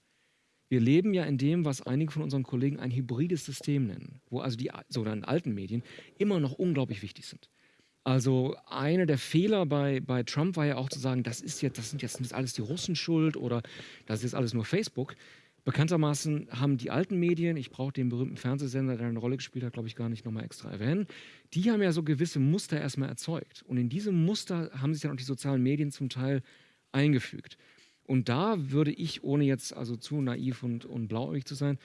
Wir leben ja in dem, was einige von unseren Kollegen ein hybrides System nennen, wo also die sogenannten alten Medien immer noch unglaublich wichtig sind. Also einer der Fehler bei, bei Trump war ja auch zu sagen, das ist jetzt, das sind jetzt das alles die Russen schuld oder das ist jetzt alles nur Facebook. Bekanntermaßen haben die alten Medien, ich brauche den berühmten Fernsehsender, der eine Rolle gespielt hat, glaube ich, gar nicht nochmal extra erwähnen, die haben ja so gewisse Muster erstmal erzeugt. Und in diese Muster haben sich dann auch die sozialen Medien zum Teil eingefügt. Und da würde ich, ohne jetzt also zu naiv und, und blauäugig zu sein,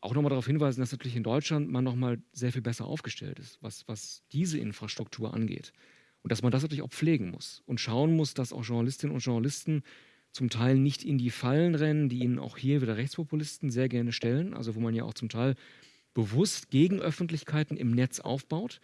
auch nochmal darauf hinweisen, dass natürlich in Deutschland man nochmal sehr viel besser aufgestellt ist, was, was diese Infrastruktur angeht. Und dass man das natürlich auch pflegen muss und schauen muss, dass auch Journalistinnen und Journalisten zum Teil nicht in die Fallen rennen, die ihnen auch hier wieder Rechtspopulisten sehr gerne stellen, also wo man ja auch zum Teil bewusst Gegenöffentlichkeiten im Netz aufbaut,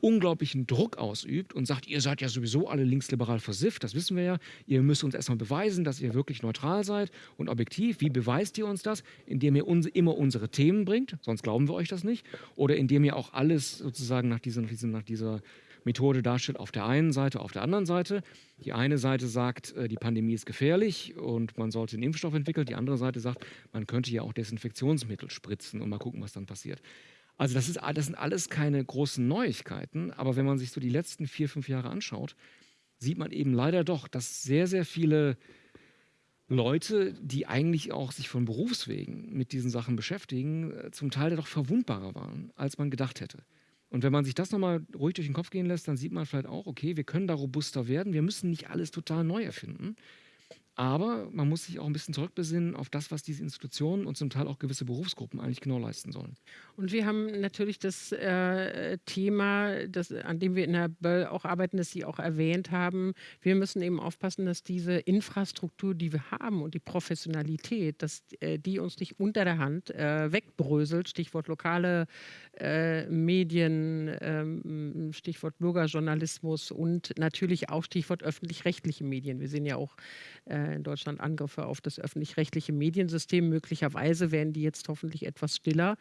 unglaublichen Druck ausübt und sagt, ihr seid ja sowieso alle linksliberal versifft, das wissen wir ja, ihr müsst uns erstmal beweisen, dass ihr wirklich neutral seid und objektiv. Wie beweist ihr uns das? Indem ihr uns immer unsere Themen bringt, sonst glauben wir euch das nicht, oder indem ihr auch alles sozusagen nach dieser, nach dieser Methode darstellt, auf der einen Seite, auf der anderen Seite. Die eine Seite sagt, äh, die Pandemie ist gefährlich und man sollte einen Impfstoff entwickeln. Die andere Seite sagt, man könnte ja auch Desinfektionsmittel spritzen und mal gucken, was dann passiert. Also das, ist, das sind alles keine großen Neuigkeiten, aber wenn man sich so die letzten vier, fünf Jahre anschaut, sieht man eben leider doch, dass sehr, sehr viele Leute, die eigentlich auch sich von Berufswegen mit diesen Sachen beschäftigen, äh, zum Teil doch verwundbarer waren, als man gedacht hätte. Und wenn man sich das nochmal ruhig durch den Kopf gehen lässt, dann sieht man vielleicht auch, okay, wir können da robuster werden. Wir müssen nicht alles total neu erfinden. Aber man muss sich auch ein bisschen zurückbesinnen auf das, was diese Institutionen und zum Teil auch gewisse Berufsgruppen eigentlich genau leisten sollen. Und wir haben natürlich das äh, Thema, das, an dem wir in der Böll auch arbeiten, das Sie auch erwähnt haben. Wir müssen eben aufpassen, dass diese Infrastruktur, die wir haben und die Professionalität, dass äh, die uns nicht unter der Hand äh, wegbröselt. Stichwort lokale äh, Medien, ähm, Stichwort Bürgerjournalismus und natürlich auch Stichwort öffentlich-rechtliche Medien. Wir sehen ja auch äh, in Deutschland Angriffe auf das öffentlich-rechtliche Mediensystem. Möglicherweise werden die jetzt hoffentlich etwas stiller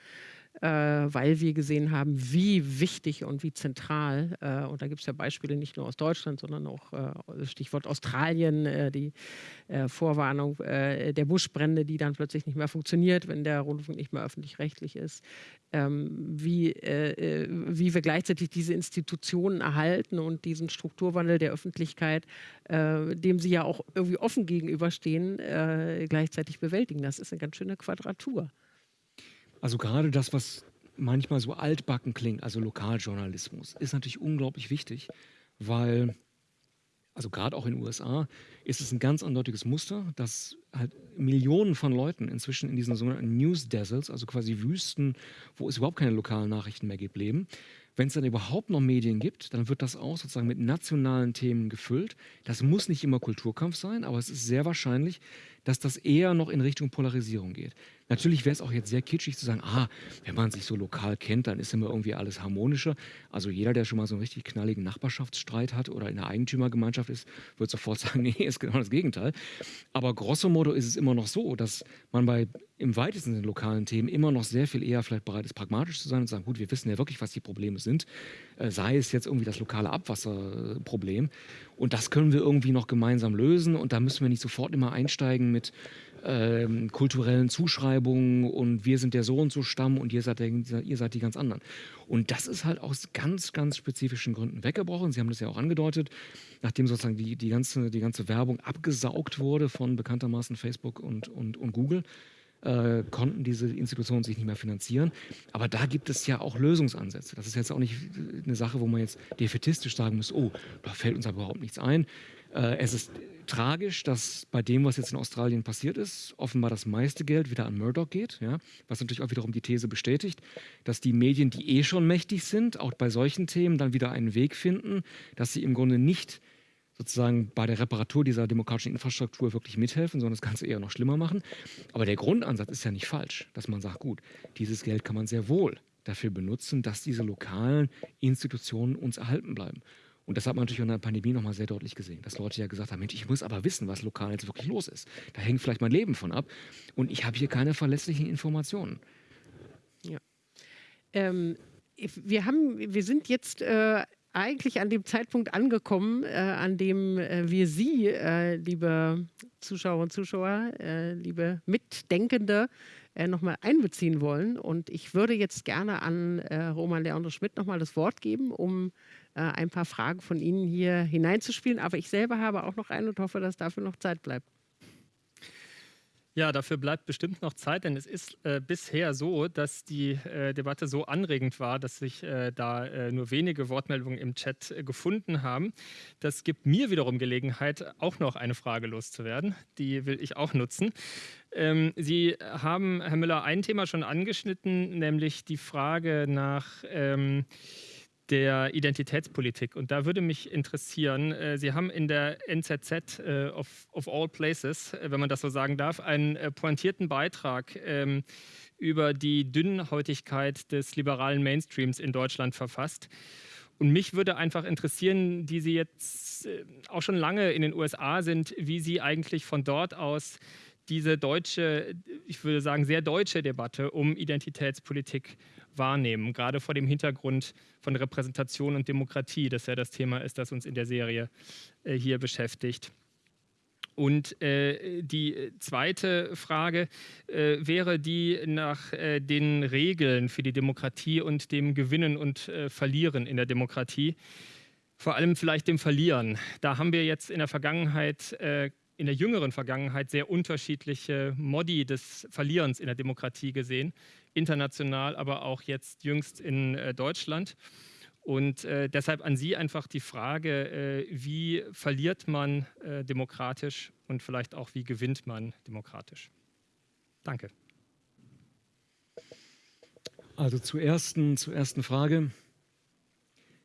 äh, weil wir gesehen haben, wie wichtig und wie zentral, äh, und da gibt es ja Beispiele nicht nur aus Deutschland, sondern auch äh, Stichwort Australien, äh, die äh, Vorwarnung der Buschbrände, die dann plötzlich nicht mehr funktioniert, wenn der Rundfunk nicht mehr öffentlich-rechtlich ist, ähm, wie, wie wir gleichzeitig diese Institutionen erhalten und diesen Strukturwandel der Öffentlichkeit, dem sie ja auch irgendwie offen gegenüberstehen, gleichzeitig bewältigen. Das ist eine ganz schöne Quadratur. Also gerade das, was manchmal so altbacken klingt, also Lokaljournalismus, ist natürlich unglaublich wichtig, weil, also gerade auch in den USA, ist es ein ganz eindeutiges Muster, dass halt Millionen von Leuten inzwischen in diesen sogenannten News Deserts, also quasi Wüsten, wo es überhaupt keine lokalen Nachrichten mehr gibt, leben. Wenn es dann überhaupt noch Medien gibt, dann wird das auch sozusagen mit nationalen Themen gefüllt. Das muss nicht immer Kulturkampf sein, aber es ist sehr wahrscheinlich, dass das eher noch in Richtung Polarisierung geht. Natürlich wäre es auch jetzt sehr kitschig zu sagen, ah, wenn man sich so lokal kennt, dann ist immer irgendwie alles harmonischer. Also jeder, der schon mal so einen richtig knalligen Nachbarschaftsstreit hat oder in einer Eigentümergemeinschaft ist, wird sofort sagen, nee, ist genau das Gegenteil. Aber grosso modo ist es immer noch so, dass man bei im weitesten Sinne lokalen Themen immer noch sehr viel eher vielleicht bereit ist, pragmatisch zu sein und zu sagen, gut, wir wissen ja wirklich, was die Probleme sind. Äh, sei es jetzt irgendwie das lokale Abwasserproblem. Und das können wir irgendwie noch gemeinsam lösen. Und da müssen wir nicht sofort immer einsteigen mit ähm, kulturellen Zuschreibungen und wir sind der so und so Stamm und ihr seid, der, ihr seid die ganz anderen. Und das ist halt aus ganz, ganz spezifischen Gründen weggebrochen. Sie haben das ja auch angedeutet, nachdem sozusagen die, die, ganze, die ganze Werbung abgesaugt wurde von bekanntermaßen Facebook und, und, und Google äh, konnten diese Institutionen sich nicht mehr finanzieren. Aber da gibt es ja auch Lösungsansätze. Das ist jetzt auch nicht eine Sache, wo man jetzt defetistisch sagen muss, oh, da fällt uns aber überhaupt nichts ein. Äh, es ist tragisch, dass bei dem, was jetzt in Australien passiert ist, offenbar das meiste Geld wieder an Murdoch geht, ja, was natürlich auch wiederum die These bestätigt, dass die Medien, die eh schon mächtig sind, auch bei solchen Themen dann wieder einen Weg finden, dass sie im Grunde nicht sozusagen bei der Reparatur dieser demokratischen Infrastruktur wirklich mithelfen, sondern das Ganze eher noch schlimmer machen. Aber der Grundansatz ist ja nicht falsch, dass man sagt, gut, dieses Geld kann man sehr wohl dafür benutzen, dass diese lokalen Institutionen uns erhalten bleiben. Und das hat man natürlich in der Pandemie nochmal sehr deutlich gesehen, dass Leute ja gesagt haben, Mensch, ich muss aber wissen, was lokal jetzt wirklich los ist. Da hängt vielleicht mein Leben von ab und ich habe hier keine verlässlichen Informationen. Ja. Ähm, wir, haben, wir sind jetzt äh, eigentlich an dem Zeitpunkt angekommen, äh, an dem äh, wir Sie, äh, liebe Zuschauer und Zuschauer, äh, liebe Mitdenkende, äh, nochmal einbeziehen wollen. Und ich würde jetzt gerne an äh, Roman Leandro Schmidt nochmal das Wort geben, um ein paar Fragen von Ihnen hier hineinzuspielen. Aber ich selber habe auch noch eine und hoffe, dass dafür noch Zeit bleibt. Ja, dafür bleibt bestimmt noch Zeit, denn es ist äh, bisher so, dass die äh, Debatte so anregend war, dass sich äh, da äh, nur wenige Wortmeldungen im Chat äh, gefunden haben. Das gibt mir wiederum Gelegenheit, auch noch eine Frage loszuwerden. Die will ich auch nutzen. Ähm, Sie haben, Herr Müller, ein Thema schon angeschnitten, nämlich die Frage nach ähm, der Identitätspolitik. Und da würde mich interessieren, äh, Sie haben in der NZZ äh, of, of, all places, äh, wenn man das so sagen darf, einen äh, pointierten Beitrag ähm, über die Dünnhäutigkeit des liberalen Mainstreams in Deutschland verfasst. Und mich würde einfach interessieren, die Sie jetzt äh, auch schon lange in den USA sind, wie Sie eigentlich von dort aus diese deutsche, ich würde sagen, sehr deutsche Debatte um Identitätspolitik wahrnehmen, gerade vor dem Hintergrund von Repräsentation und Demokratie, das ja das Thema ist, das uns in der Serie äh, hier beschäftigt. Und äh, die zweite Frage äh, wäre die nach äh, den Regeln für die Demokratie und dem Gewinnen und äh, Verlieren in der Demokratie. Vor allem vielleicht dem Verlieren. Da haben wir jetzt in der Vergangenheit äh, in der jüngeren Vergangenheit sehr unterschiedliche Modi des Verlierens in der Demokratie gesehen international, aber auch jetzt jüngst in äh, Deutschland. Und äh, deshalb an Sie einfach die Frage, äh, wie verliert man äh, demokratisch und vielleicht auch wie gewinnt man demokratisch? Danke. Also zur ersten, zur ersten Frage.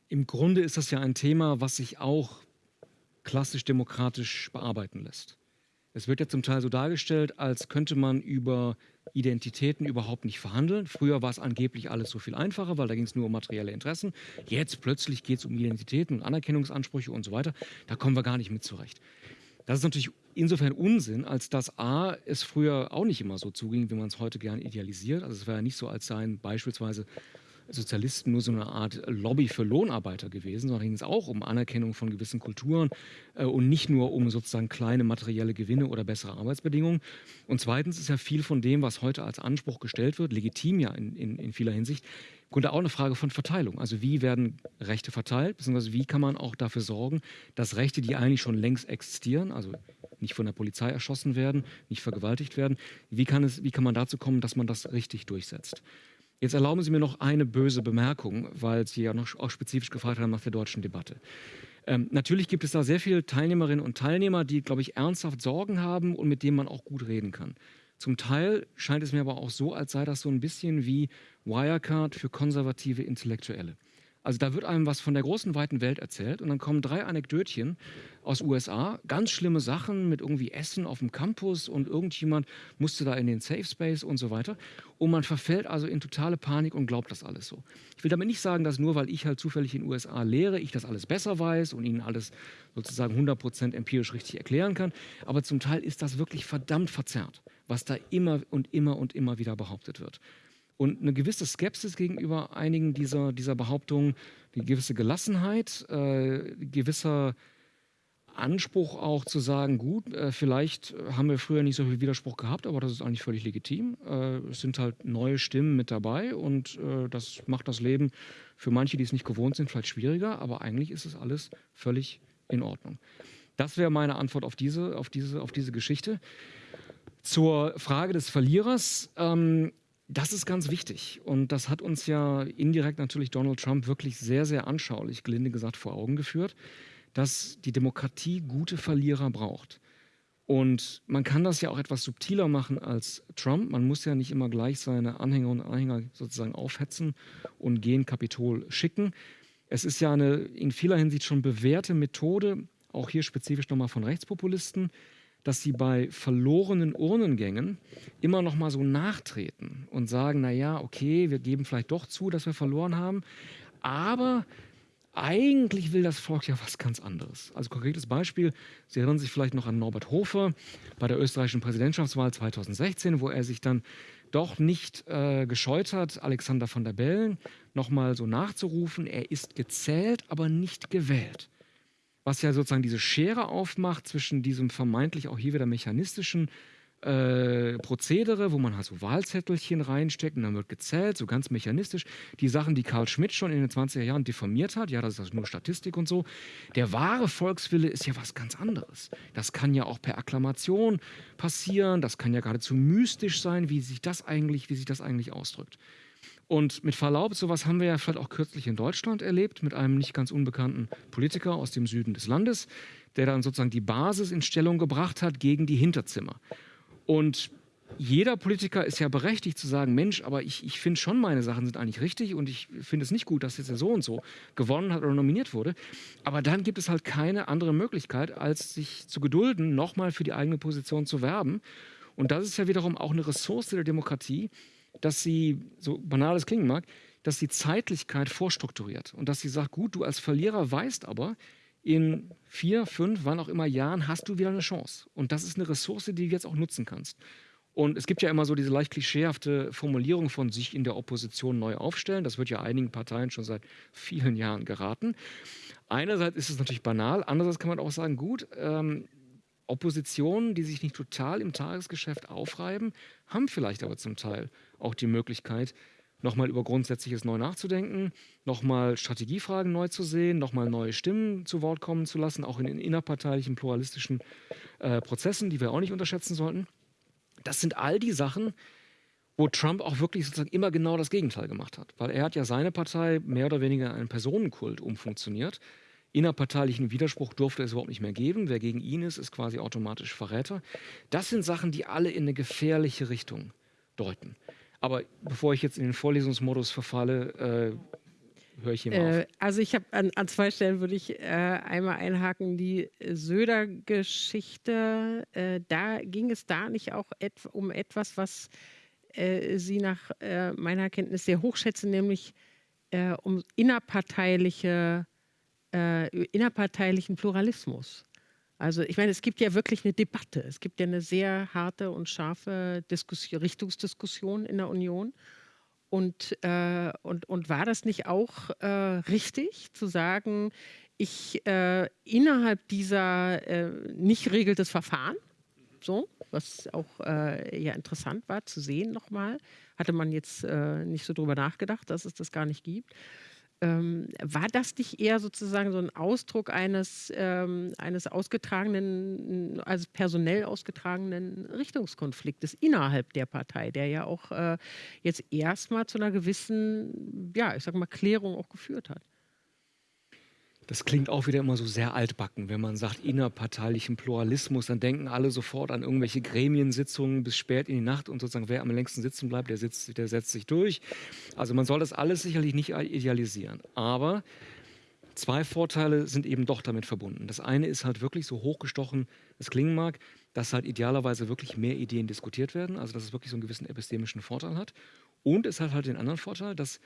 Im Grunde ist das ja ein Thema, was sich auch klassisch demokratisch bearbeiten lässt. Es wird ja zum Teil so dargestellt, als könnte man über Identitäten überhaupt nicht verhandeln. Früher war es angeblich alles so viel einfacher, weil da ging es nur um materielle Interessen. Jetzt plötzlich geht es um Identitäten und Anerkennungsansprüche und so weiter. Da kommen wir gar nicht mit zurecht. Das ist natürlich insofern Unsinn, als dass A, es früher auch nicht immer so zuging, wie man es heute gern idealisiert. Also es war ja nicht so, als seien beispielsweise Sozialisten nur so eine Art Lobby für Lohnarbeiter gewesen, sondern ging es auch um Anerkennung von gewissen Kulturen äh, und nicht nur um sozusagen kleine materielle Gewinne oder bessere Arbeitsbedingungen. Und zweitens ist ja viel von dem, was heute als Anspruch gestellt wird, legitim ja in, in, in vieler Hinsicht, Grunde auch eine Frage von Verteilung. Also wie werden Rechte verteilt, beziehungsweise wie kann man auch dafür sorgen, dass Rechte, die eigentlich schon längst existieren, also nicht von der Polizei erschossen werden, nicht vergewaltigt werden, wie kann, es, wie kann man dazu kommen, dass man das richtig durchsetzt? Jetzt erlauben Sie mir noch eine böse Bemerkung, weil Sie ja noch auch spezifisch gefragt haben nach der deutschen Debatte. Ähm, natürlich gibt es da sehr viele Teilnehmerinnen und Teilnehmer, die, glaube ich, ernsthaft Sorgen haben und mit denen man auch gut reden kann. Zum Teil scheint es mir aber auch so, als sei das so ein bisschen wie Wirecard für konservative Intellektuelle. Also da wird einem was von der großen, weiten Welt erzählt und dann kommen drei Anekdötchen aus USA, ganz schlimme Sachen mit irgendwie Essen auf dem Campus und irgendjemand musste da in den Safe Space und so weiter. Und man verfällt also in totale Panik und glaubt das alles so. Ich will damit nicht sagen, dass nur weil ich halt zufällig in den USA lehre, ich das alles besser weiß und Ihnen alles sozusagen 100% empirisch richtig erklären kann. Aber zum Teil ist das wirklich verdammt verzerrt, was da immer und immer und immer wieder behauptet wird und eine gewisse Skepsis gegenüber einigen dieser, dieser Behauptungen, eine gewisse Gelassenheit, äh, gewisser Anspruch auch zu sagen, gut, äh, vielleicht haben wir früher nicht so viel Widerspruch gehabt, aber das ist eigentlich völlig legitim. Äh, es sind halt neue Stimmen mit dabei und äh, das macht das Leben für manche, die es nicht gewohnt sind, vielleicht schwieriger, aber eigentlich ist es alles völlig in Ordnung. Das wäre meine Antwort auf diese, auf diese, auf diese Geschichte. Zur Frage des Verlierers. Ähm, das ist ganz wichtig und das hat uns ja indirekt natürlich Donald Trump wirklich sehr, sehr anschaulich, gelinde gesagt, vor Augen geführt. Dass die Demokratie gute Verlierer braucht. Und man kann das ja auch etwas subtiler machen als Trump. Man muss ja nicht immer gleich seine Anhänger und Anhänger sozusagen aufhetzen und gehen Kapitol schicken. Es ist ja eine in vieler Hinsicht schon bewährte Methode, auch hier spezifisch nochmal von Rechtspopulisten, dass sie bei verlorenen Urnengängen immer noch mal so nachtreten und sagen, na ja, okay, wir geben vielleicht doch zu, dass wir verloren haben, aber eigentlich will das Volk ja was ganz anderes. Also konkretes Beispiel, Sie erinnern sich vielleicht noch an Norbert Hofer bei der österreichischen Präsidentschaftswahl 2016, wo er sich dann doch nicht äh, gescheut hat, Alexander von der Bellen nochmal so nachzurufen, er ist gezählt, aber nicht gewählt. Was ja sozusagen diese Schere aufmacht zwischen diesem vermeintlich auch hier wieder mechanistischen äh, Prozedere, wo man halt so Wahlzettelchen reinsteckt und dann wird gezählt, so ganz mechanistisch. Die Sachen, die Karl Schmidt schon in den 20er Jahren diffamiert hat, ja, das ist also nur Statistik und so. Der wahre Volkswille ist ja was ganz anderes. Das kann ja auch per Akklamation passieren, das kann ja geradezu mystisch sein, wie sich das eigentlich, wie sich das eigentlich ausdrückt. Und mit Verlaub, sowas haben wir ja vielleicht auch kürzlich in Deutschland erlebt, mit einem nicht ganz unbekannten Politiker aus dem Süden des Landes, der dann sozusagen die Basis in Stellung gebracht hat gegen die Hinterzimmer. Und jeder Politiker ist ja berechtigt zu sagen, Mensch, aber ich, ich finde schon, meine Sachen sind eigentlich richtig und ich finde es nicht gut, dass jetzt er so und so gewonnen hat oder nominiert wurde. Aber dann gibt es halt keine andere Möglichkeit, als sich zu gedulden, nochmal für die eigene Position zu werben. Und das ist ja wiederum auch eine Ressource der Demokratie, dass sie, so banal es klingen mag, dass sie Zeitlichkeit vorstrukturiert und dass sie sagt, gut, du als Verlierer weißt aber, in vier, fünf, wann auch immer Jahren hast du wieder eine Chance. Und das ist eine Ressource, die du jetzt auch nutzen kannst. Und es gibt ja immer so diese leicht klischeehafte Formulierung von sich in der Opposition neu aufstellen. Das wird ja einigen Parteien schon seit vielen Jahren geraten. Einerseits ist es natürlich banal, andererseits kann man auch sagen, gut, ähm, Oppositionen, die sich nicht total im Tagesgeschäft aufreiben, haben vielleicht aber zum Teil auch die Möglichkeit, nochmal über Grundsätzliches neu nachzudenken, nochmal Strategiefragen neu zu sehen, nochmal neue Stimmen zu Wort kommen zu lassen, auch in den innerparteilichen, pluralistischen äh, Prozessen, die wir auch nicht unterschätzen sollten. Das sind all die Sachen, wo Trump auch wirklich sozusagen immer genau das Gegenteil gemacht hat. Weil er hat ja seine Partei mehr oder weniger in einen Personenkult umfunktioniert. Innerparteilichen Widerspruch durfte es überhaupt nicht mehr geben. Wer gegen ihn ist, ist quasi automatisch Verräter. Das sind Sachen, die alle in eine gefährliche Richtung deuten. Aber bevor ich jetzt in den Vorlesungsmodus verfalle, äh, höre ich mal äh, Also ich habe an, an, zwei Stellen würde ich äh, einmal einhaken, die Söder-Geschichte. Äh, da ging es da nicht auch et um etwas, was äh, Sie nach äh, meiner Kenntnis sehr hochschätzen, nämlich um innerparteiliche, innerparteilichen Pluralismus. Also ich meine, es gibt ja wirklich eine Debatte. Es gibt ja eine sehr harte und scharfe Diskussion, Richtungsdiskussion in der Union. Und, äh, und, und war das nicht auch äh, richtig zu sagen, ich äh, innerhalb dieser äh, nicht regeltes Verfahren, so, was auch äh, ja interessant war zu sehen nochmal, hatte man jetzt äh, nicht so drüber nachgedacht, dass es das gar nicht gibt. Ähm, war das nicht eher sozusagen so ein Ausdruck eines, ähm, eines ausgetragenen, also personell ausgetragenen Richtungskonfliktes innerhalb der Partei, der ja auch äh, jetzt erstmal zu einer gewissen, ja, ich sag mal, Klärung auch geführt hat? Das klingt auch wieder immer so sehr altbacken, wenn man sagt innerparteilichen Pluralismus, dann denken alle sofort an irgendwelche Gremiensitzungen bis spät in die Nacht und sozusagen wer am längsten sitzen bleibt, der, sitzt, der setzt sich durch. Also man soll das alles sicherlich nicht idealisieren. Aber zwei Vorteile sind eben doch damit verbunden. Das eine ist halt wirklich so hochgestochen, es klingen mag, dass halt idealerweise wirklich mehr Ideen diskutiert werden, also dass es wirklich so einen gewissen epistemischen Vorteil hat. Und es hat halt den anderen Vorteil, dass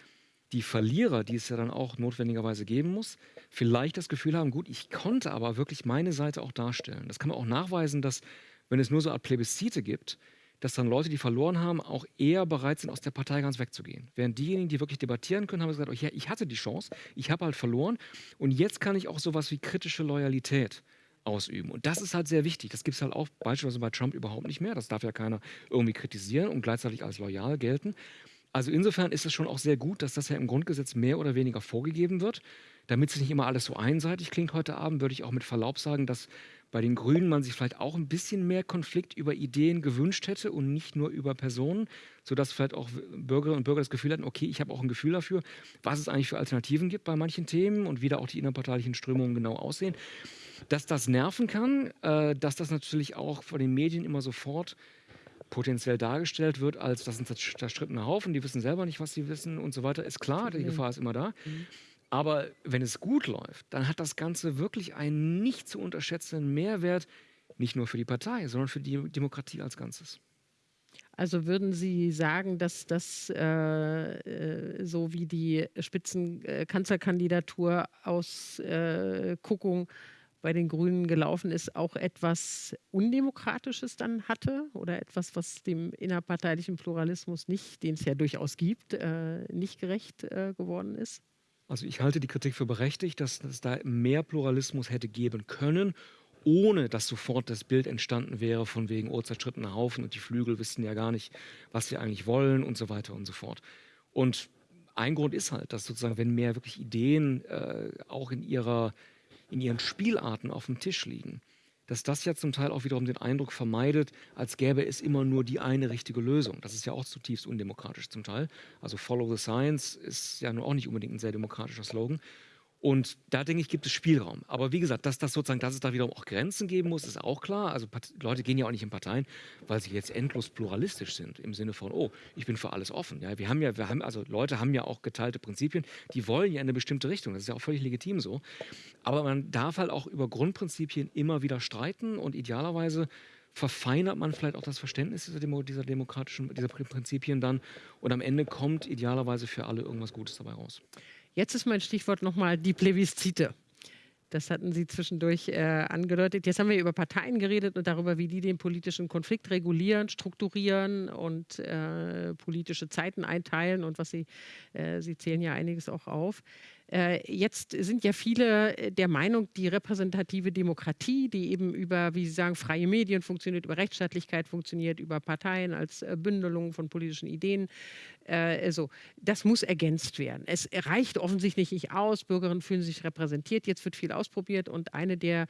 die Verlierer, die es ja dann auch notwendigerweise geben muss, vielleicht das Gefühl haben, gut, ich konnte aber wirklich meine Seite auch darstellen. Das kann man auch nachweisen, dass wenn es nur so eine Art Plebiszite gibt, dass dann Leute, die verloren haben, auch eher bereit sind, aus der Partei ganz wegzugehen. Während diejenigen, die wirklich debattieren können, haben gesagt, oh, ja, ich hatte die Chance, ich habe halt verloren und jetzt kann ich auch sowas wie kritische Loyalität ausüben. Und das ist halt sehr wichtig. Das gibt es halt auch beispielsweise bei Trump überhaupt nicht mehr. Das darf ja keiner irgendwie kritisieren und gleichzeitig als loyal gelten. Also insofern ist es schon auch sehr gut, dass das ja im Grundgesetz mehr oder weniger vorgegeben wird. Damit es nicht immer alles so einseitig klingt heute Abend, würde ich auch mit Verlaub sagen, dass bei den Grünen man sich vielleicht auch ein bisschen mehr Konflikt über Ideen gewünscht hätte und nicht nur über Personen, sodass vielleicht auch Bürgerinnen und Bürger das Gefühl hatten, okay, ich habe auch ein Gefühl dafür, was es eigentlich für Alternativen gibt bei manchen Themen und wie da auch die innerparteilichen Strömungen genau aussehen. Dass das nerven kann, äh, dass das natürlich auch von den Medien immer sofort potenziell dargestellt wird, als das sind zerstrittene Haufen, die wissen selber nicht, was sie wissen und so weiter, ist klar, die Gefahr ist immer da. Mhm. Aber wenn es gut läuft, dann hat das Ganze wirklich einen nicht zu unterschätzenden Mehrwert, nicht nur für die Partei, sondern für die Demokratie als Ganzes. Also würden Sie sagen, dass das äh, äh so wie die Spitzenkanzlerkandidatur aus äh, Kuckung bei den Grünen gelaufen ist, auch etwas Undemokratisches dann hatte oder etwas, was dem innerparteilichen Pluralismus nicht, den es ja durchaus gibt, äh, nicht gerecht äh, geworden ist? Also ich halte die Kritik für berechtigt, dass es da mehr Pluralismus hätte geben können, ohne dass sofort das Bild entstanden wäre von wegen oh, zerstrittener Haufen und die Flügel wissen ja gar nicht, was sie eigentlich wollen und so weiter und so fort. Und ein Grund ist halt, dass sozusagen, wenn mehr wirklich Ideen äh, auch in, ihrer, in ihren Spielarten auf dem Tisch liegen, dass das ja zum Teil auch wiederum den Eindruck vermeidet, als gäbe es immer nur die eine richtige Lösung. Das ist ja auch zutiefst undemokratisch zum Teil. Also Follow the Science ist ja nun auch nicht unbedingt ein sehr demokratischer Slogan. Und da denke ich, gibt es Spielraum. Aber wie gesagt, dass das sozusagen, dass es da wiederum auch Grenzen geben muss, ist auch klar. Also Leute gehen ja auch nicht in Parteien, weil sie jetzt endlos pluralistisch sind im Sinne von, oh, ich bin für alles offen. Ja, wir haben ja, wir haben also Leute haben ja auch geteilte Prinzipien, die wollen ja in eine bestimmte Richtung. Das ist ja auch völlig legitim so. Aber man darf halt auch über Grundprinzipien immer wieder streiten und idealerweise verfeinert man vielleicht auch das Verständnis dieser, Demo dieser demokratischen, dieser Prinzipien dann und am Ende kommt idealerweise für alle irgendwas Gutes dabei raus. Jetzt ist mein Stichwort nochmal die Plebiszite. Das hatten Sie zwischendurch äh, angedeutet. Jetzt haben wir über Parteien geredet und darüber, wie die den politischen Konflikt regulieren, strukturieren und äh, politische Zeiten einteilen und was Sie, äh, Sie zählen ja einiges auch auf. Äh, jetzt sind ja viele der Meinung, die repräsentative Demokratie, die eben über, wie Sie sagen, freie Medien funktioniert, über Rechtsstaatlichkeit funktioniert, über Parteien als äh, Bündelung von politischen Ideen, also, das muss ergänzt werden. Es reicht offensichtlich nicht aus, Bürgerinnen fühlen sich repräsentiert, jetzt wird viel ausprobiert und eine der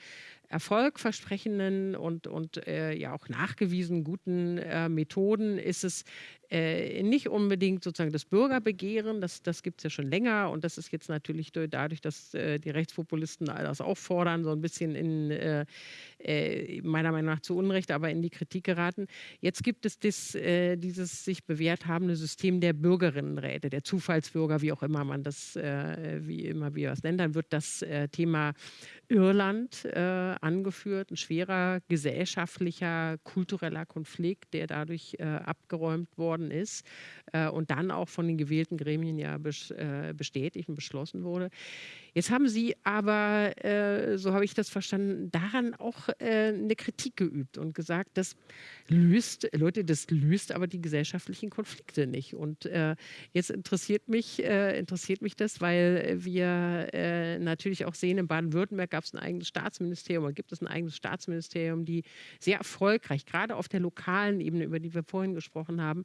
erfolgversprechenden und, und äh, ja auch nachgewiesen guten äh, Methoden ist es äh, nicht unbedingt sozusagen das Bürgerbegehren, das, das gibt es ja schon länger und das ist jetzt natürlich dadurch, dass äh, die Rechtspopulisten das auch fordern, so ein bisschen in äh, äh, meiner Meinung nach zu Unrecht, aber in die Kritik geraten. Jetzt gibt es das, dieses sich bewährt habende System der Bürgerinnenräte, der Zufallsbürger, wie auch immer man das, wie immer wir das nennt, dann wird das Thema Irland äh, angeführt, ein schwerer gesellschaftlicher, kultureller Konflikt, der dadurch äh, abgeräumt worden ist äh, und dann auch von den gewählten Gremien ja äh, bestätigt und beschlossen wurde. Jetzt haben Sie aber, äh, so habe ich das verstanden, daran auch äh, eine Kritik geübt und gesagt, das löst, Leute, das löst aber die gesellschaftlichen Konflikte nicht. Und äh, jetzt interessiert mich, äh, interessiert mich das, weil wir äh, natürlich auch sehen, in Baden-Württemberg gab es ein eigenes Staatsministerium oder gibt es ein eigenes Staatsministerium, die sehr erfolgreich, gerade auf der lokalen Ebene, über die wir vorhin gesprochen haben,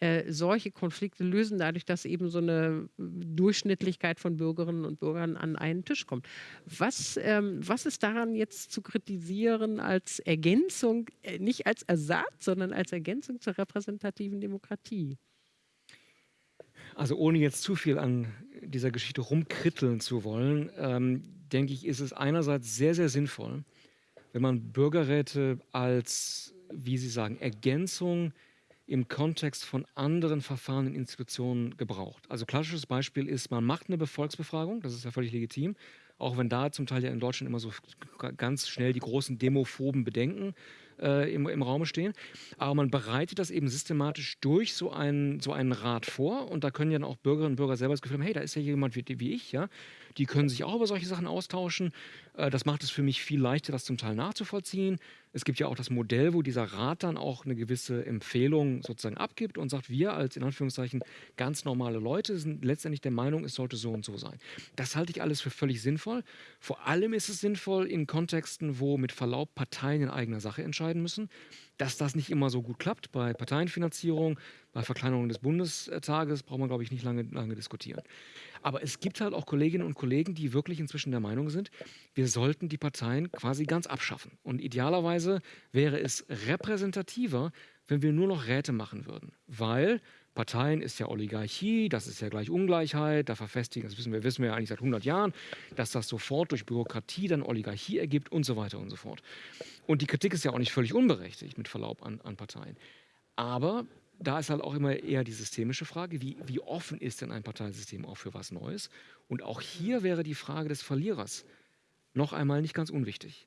äh, solche Konflikte lösen, dadurch, dass eben so eine Durchschnittlichkeit von Bürgerinnen und Bürgern an einen Tisch kommt. Was, ähm, was ist daran jetzt zu kritisieren als Ergänzung, äh, nicht als Ersatz, sondern als Ergänzung zur repräsentativen Demokratie? Also ohne jetzt zu viel an dieser Geschichte rumkritteln zu wollen, ähm, denke ich, ist es einerseits sehr, sehr sinnvoll, wenn man Bürgerräte als, wie Sie sagen, Ergänzung im Kontext von anderen Verfahren in Institutionen gebraucht. Also klassisches Beispiel ist, man macht eine Volksbefragung, das ist ja völlig legitim, auch wenn da zum Teil ja in Deutschland immer so ganz schnell die großen demophoben Bedenken äh, im, im Raum stehen. Aber man bereitet das eben systematisch durch so einen, so einen Rat vor und da können ja dann auch Bürgerinnen und Bürger selber das Gefühl haben, hey, da ist ja jemand wie, wie ich, ja, die können sich auch über solche Sachen austauschen. Äh, das macht es für mich viel leichter, das zum Teil nachzuvollziehen. Es gibt ja auch das Modell, wo dieser Rat dann auch eine gewisse Empfehlung sozusagen abgibt und sagt, wir als in Anführungszeichen ganz normale Leute sind letztendlich der Meinung, es sollte so und so sein. Das halte ich alles für völlig sinnvoll. Vor allem ist es sinnvoll in Kontexten, wo mit Verlaub Parteien in eigener Sache entscheiden müssen. Dass das nicht immer so gut klappt bei Parteienfinanzierung, bei Verkleinerung des Bundestages, braucht man, glaube ich, nicht lange, lange diskutieren. Aber es gibt halt auch Kolleginnen und Kollegen, die wirklich inzwischen der Meinung sind, wir sollten die Parteien quasi ganz abschaffen. Und idealerweise wäre es repräsentativer, wenn wir nur noch Räte machen würden. Weil Parteien ist ja Oligarchie, das ist ja gleich Ungleichheit, da verfestigen, das wissen wir, wissen wir ja eigentlich seit 100 Jahren, dass das sofort durch Bürokratie dann Oligarchie ergibt und so weiter und so fort. Und die Kritik ist ja auch nicht völlig unberechtigt, mit Verlaub an, an Parteien. Aber da ist halt auch immer eher die systemische Frage, wie, wie offen ist denn ein Parteisystem auch für was Neues? Und auch hier wäre die Frage des Verlierers noch einmal nicht ganz unwichtig.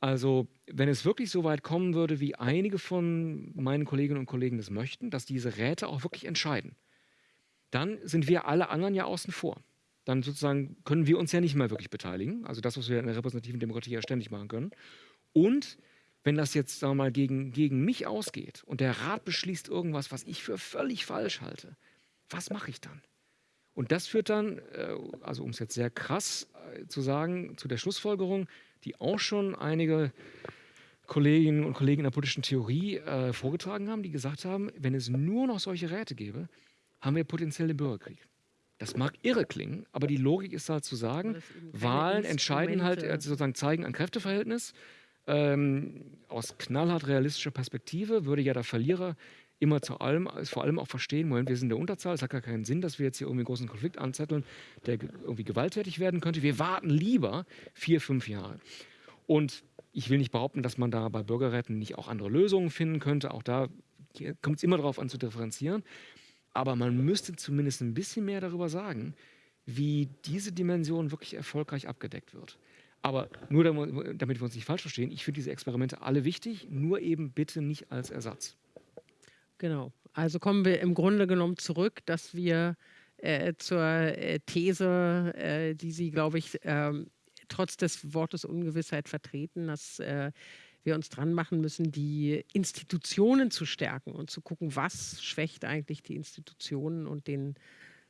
Also, wenn es wirklich so weit kommen würde, wie einige von meinen Kolleginnen und Kollegen das möchten, dass diese Räte auch wirklich entscheiden, dann sind wir alle anderen ja außen vor. Dann sozusagen können wir uns ja nicht mehr wirklich beteiligen. Also das, was wir in der repräsentativen Demokratie ja ständig machen können. Und wenn das jetzt, sagen mal, gegen, gegen mich ausgeht und der Rat beschließt irgendwas, was ich für völlig falsch halte, was mache ich dann? Und das führt dann, äh, also um es jetzt sehr krass äh, zu sagen, zu der Schlussfolgerung, die auch schon einige Kolleginnen und Kollegen in der politischen Theorie äh, vorgetragen haben, die gesagt haben, wenn es nur noch solche Räte gäbe, haben wir potenziell den Bürgerkrieg. Das mag irre klingen, aber die Logik ist halt zu sagen, Wahlen entscheiden halt, also sozusagen zeigen ein Kräfteverhältnis. Ähm, aus knallhart realistischer Perspektive würde ja der Verlierer immer zu allem, vor allem auch verstehen, Moment, wir sind in der Unterzahl, es hat gar keinen Sinn, dass wir jetzt hier irgendwie einen großen Konflikt anzetteln, der irgendwie gewalttätig werden könnte. Wir warten lieber vier, fünf Jahre. Und ich will nicht behaupten, dass man da bei Bürgerräten nicht auch andere Lösungen finden könnte. Auch da kommt es immer darauf an zu differenzieren. Aber man müsste zumindest ein bisschen mehr darüber sagen, wie diese Dimension wirklich erfolgreich abgedeckt wird. Aber nur damit wir uns nicht falsch verstehen, ich finde diese Experimente alle wichtig, nur eben bitte nicht als Ersatz. Genau. Also kommen wir im Grunde genommen zurück, dass wir äh, zur äh, These, äh, die Sie, glaube ich, ähm, trotz des Wortes Ungewissheit vertreten, dass äh, wir uns dran machen müssen, die Institutionen zu stärken und zu gucken, was schwächt eigentlich die Institutionen und den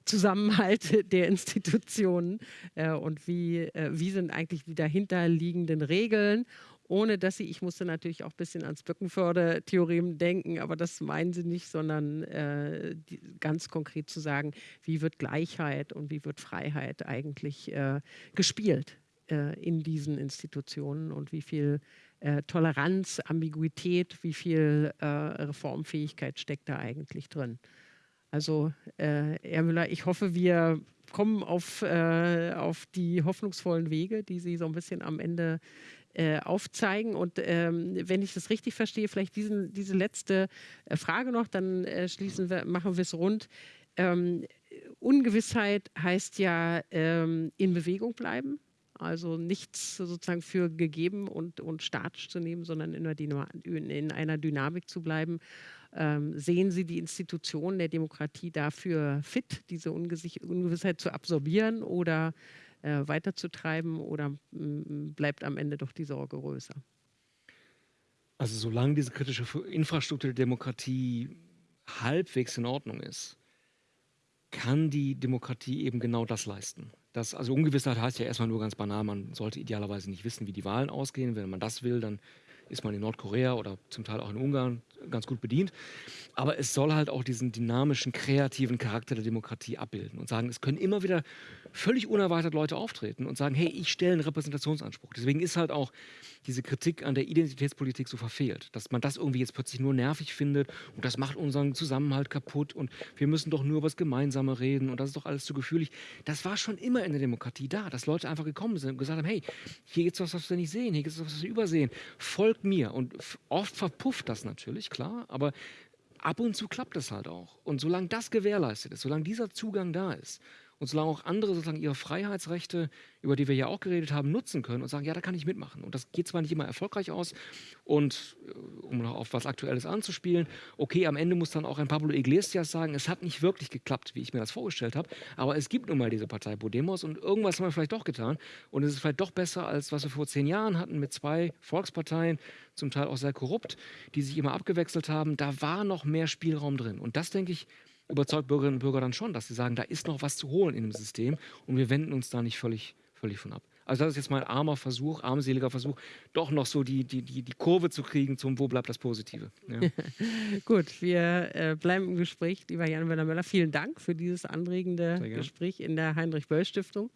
Zusammenhalt der Institutionen äh, und wie, äh, wie sind eigentlich die dahinterliegenden Regeln ohne dass sie, ich musste natürlich auch ein bisschen ans Bückenförder-Theorem denken, aber das meinen sie nicht, sondern äh, die, ganz konkret zu sagen, wie wird Gleichheit und wie wird Freiheit eigentlich äh, gespielt äh, in diesen Institutionen und wie viel äh, Toleranz, Ambiguität, wie viel äh, Reformfähigkeit steckt da eigentlich drin. Also, äh, Herr Müller, ich hoffe, wir kommen auf, äh, auf die hoffnungsvollen Wege, die Sie so ein bisschen am Ende äh, aufzeigen. Und ähm, wenn ich das richtig verstehe, vielleicht diesen, diese letzte äh, Frage noch, dann äh, schließen wir, machen wir es rund. Ähm, Ungewissheit heißt ja ähm, in Bewegung bleiben. Also nichts sozusagen für gegeben und, und statisch zu nehmen, sondern in einer, in einer Dynamik zu bleiben. Ähm, sehen Sie die Institutionen der Demokratie dafür fit, diese Ungewissheit zu absorbieren oder äh, weiterzutreiben oder bleibt am Ende doch die Sorge größer? Also solange diese kritische Infrastruktur der Demokratie halbwegs in Ordnung ist, kann die Demokratie eben genau das leisten. Das, also Ungewissheit heißt ja erstmal nur ganz banal, man sollte idealerweise nicht wissen, wie die Wahlen ausgehen. Wenn man das will, dann ist man in Nordkorea oder zum Teil auch in Ungarn ganz gut bedient. Aber es soll halt auch diesen dynamischen, kreativen Charakter der Demokratie abbilden und sagen, es können immer wieder völlig unerwartet Leute auftreten und sagen, hey, ich stelle einen Repräsentationsanspruch. Deswegen ist halt auch diese Kritik an der Identitätspolitik so verfehlt, dass man das irgendwie jetzt plötzlich nur nervig findet und das macht unseren Zusammenhalt kaputt und wir müssen doch nur über das Gemeinsame reden und das ist doch alles zu gefühlig. Das war schon immer in der Demokratie da, dass Leute einfach gekommen sind und gesagt haben, hey, hier gibt es was, was wir nicht sehen, hier gibt es was, was wir übersehen, folgt mir. Und oft verpufft das natürlich, klar, aber ab und zu klappt es halt auch. Und solange das gewährleistet ist, solange dieser Zugang da ist und solange auch andere sozusagen ihre Freiheitsrechte, über die wir ja auch geredet haben, nutzen können und sagen, ja, da kann ich mitmachen. Und das geht zwar nicht immer erfolgreich aus und äh, um noch auf was Aktuelles anzuspielen, okay, am Ende muss dann auch ein Pablo Iglesias sagen, es hat nicht wirklich geklappt, wie ich mir das vorgestellt habe, aber es gibt nun mal diese Partei Podemos und irgendwas haben wir vielleicht doch getan und es ist vielleicht doch besser, als was wir vor zehn Jahren hatten mit zwei Volksparteien, zum Teil auch sehr korrupt, die sich immer abgewechselt haben. Da war noch mehr Spielraum drin. Und das, denke ich, überzeugt Bürgerinnen und Bürger dann schon, dass sie sagen, da ist noch was zu holen in dem System und wir wenden uns da nicht völlig, völlig von ab. Also das ist jetzt mein armer Versuch, armseliger Versuch, doch noch so die, die, die, die Kurve zu kriegen zum Wo bleibt das Positive. Ja. Gut, wir äh, bleiben im Gespräch, lieber Jan Werner Möller. Vielen Dank für dieses anregende Gespräch in der Heinrich-Böll-Stiftung.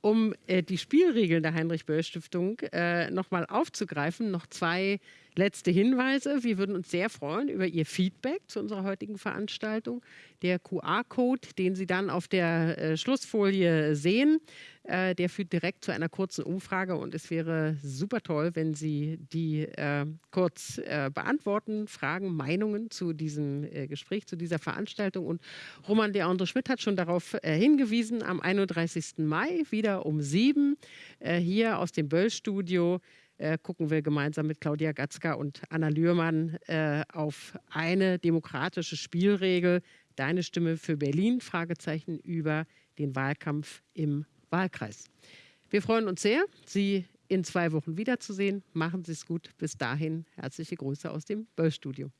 Um äh, die Spielregeln der Heinrich-Böll-Stiftung äh, nochmal aufzugreifen, noch zwei letzte Hinweise. Wir würden uns sehr freuen über Ihr Feedback zu unserer heutigen Veranstaltung. Der QR-Code, den Sie dann auf der äh, Schlussfolie sehen, äh, der führt direkt zu einer kurzen Umfrage und es wäre super toll, wenn Sie die äh, kurz äh, beantworten, Fragen, Meinungen zu diesem äh, Gespräch, zu dieser Veranstaltung. Und Roman Leandro Schmidt hat schon darauf äh, hingewiesen, am 31. Mai wieder um sieben hier aus dem Böll-Studio äh, gucken wir gemeinsam mit Claudia Gatzka und Anna Lührmann äh, auf eine demokratische Spielregel. Deine Stimme für Berlin? Fragezeichen über den Wahlkampf im Wahlkreis. Wir freuen uns sehr, Sie in zwei Wochen wiederzusehen. Machen Sie es gut. Bis dahin herzliche Grüße aus dem Böll-Studio.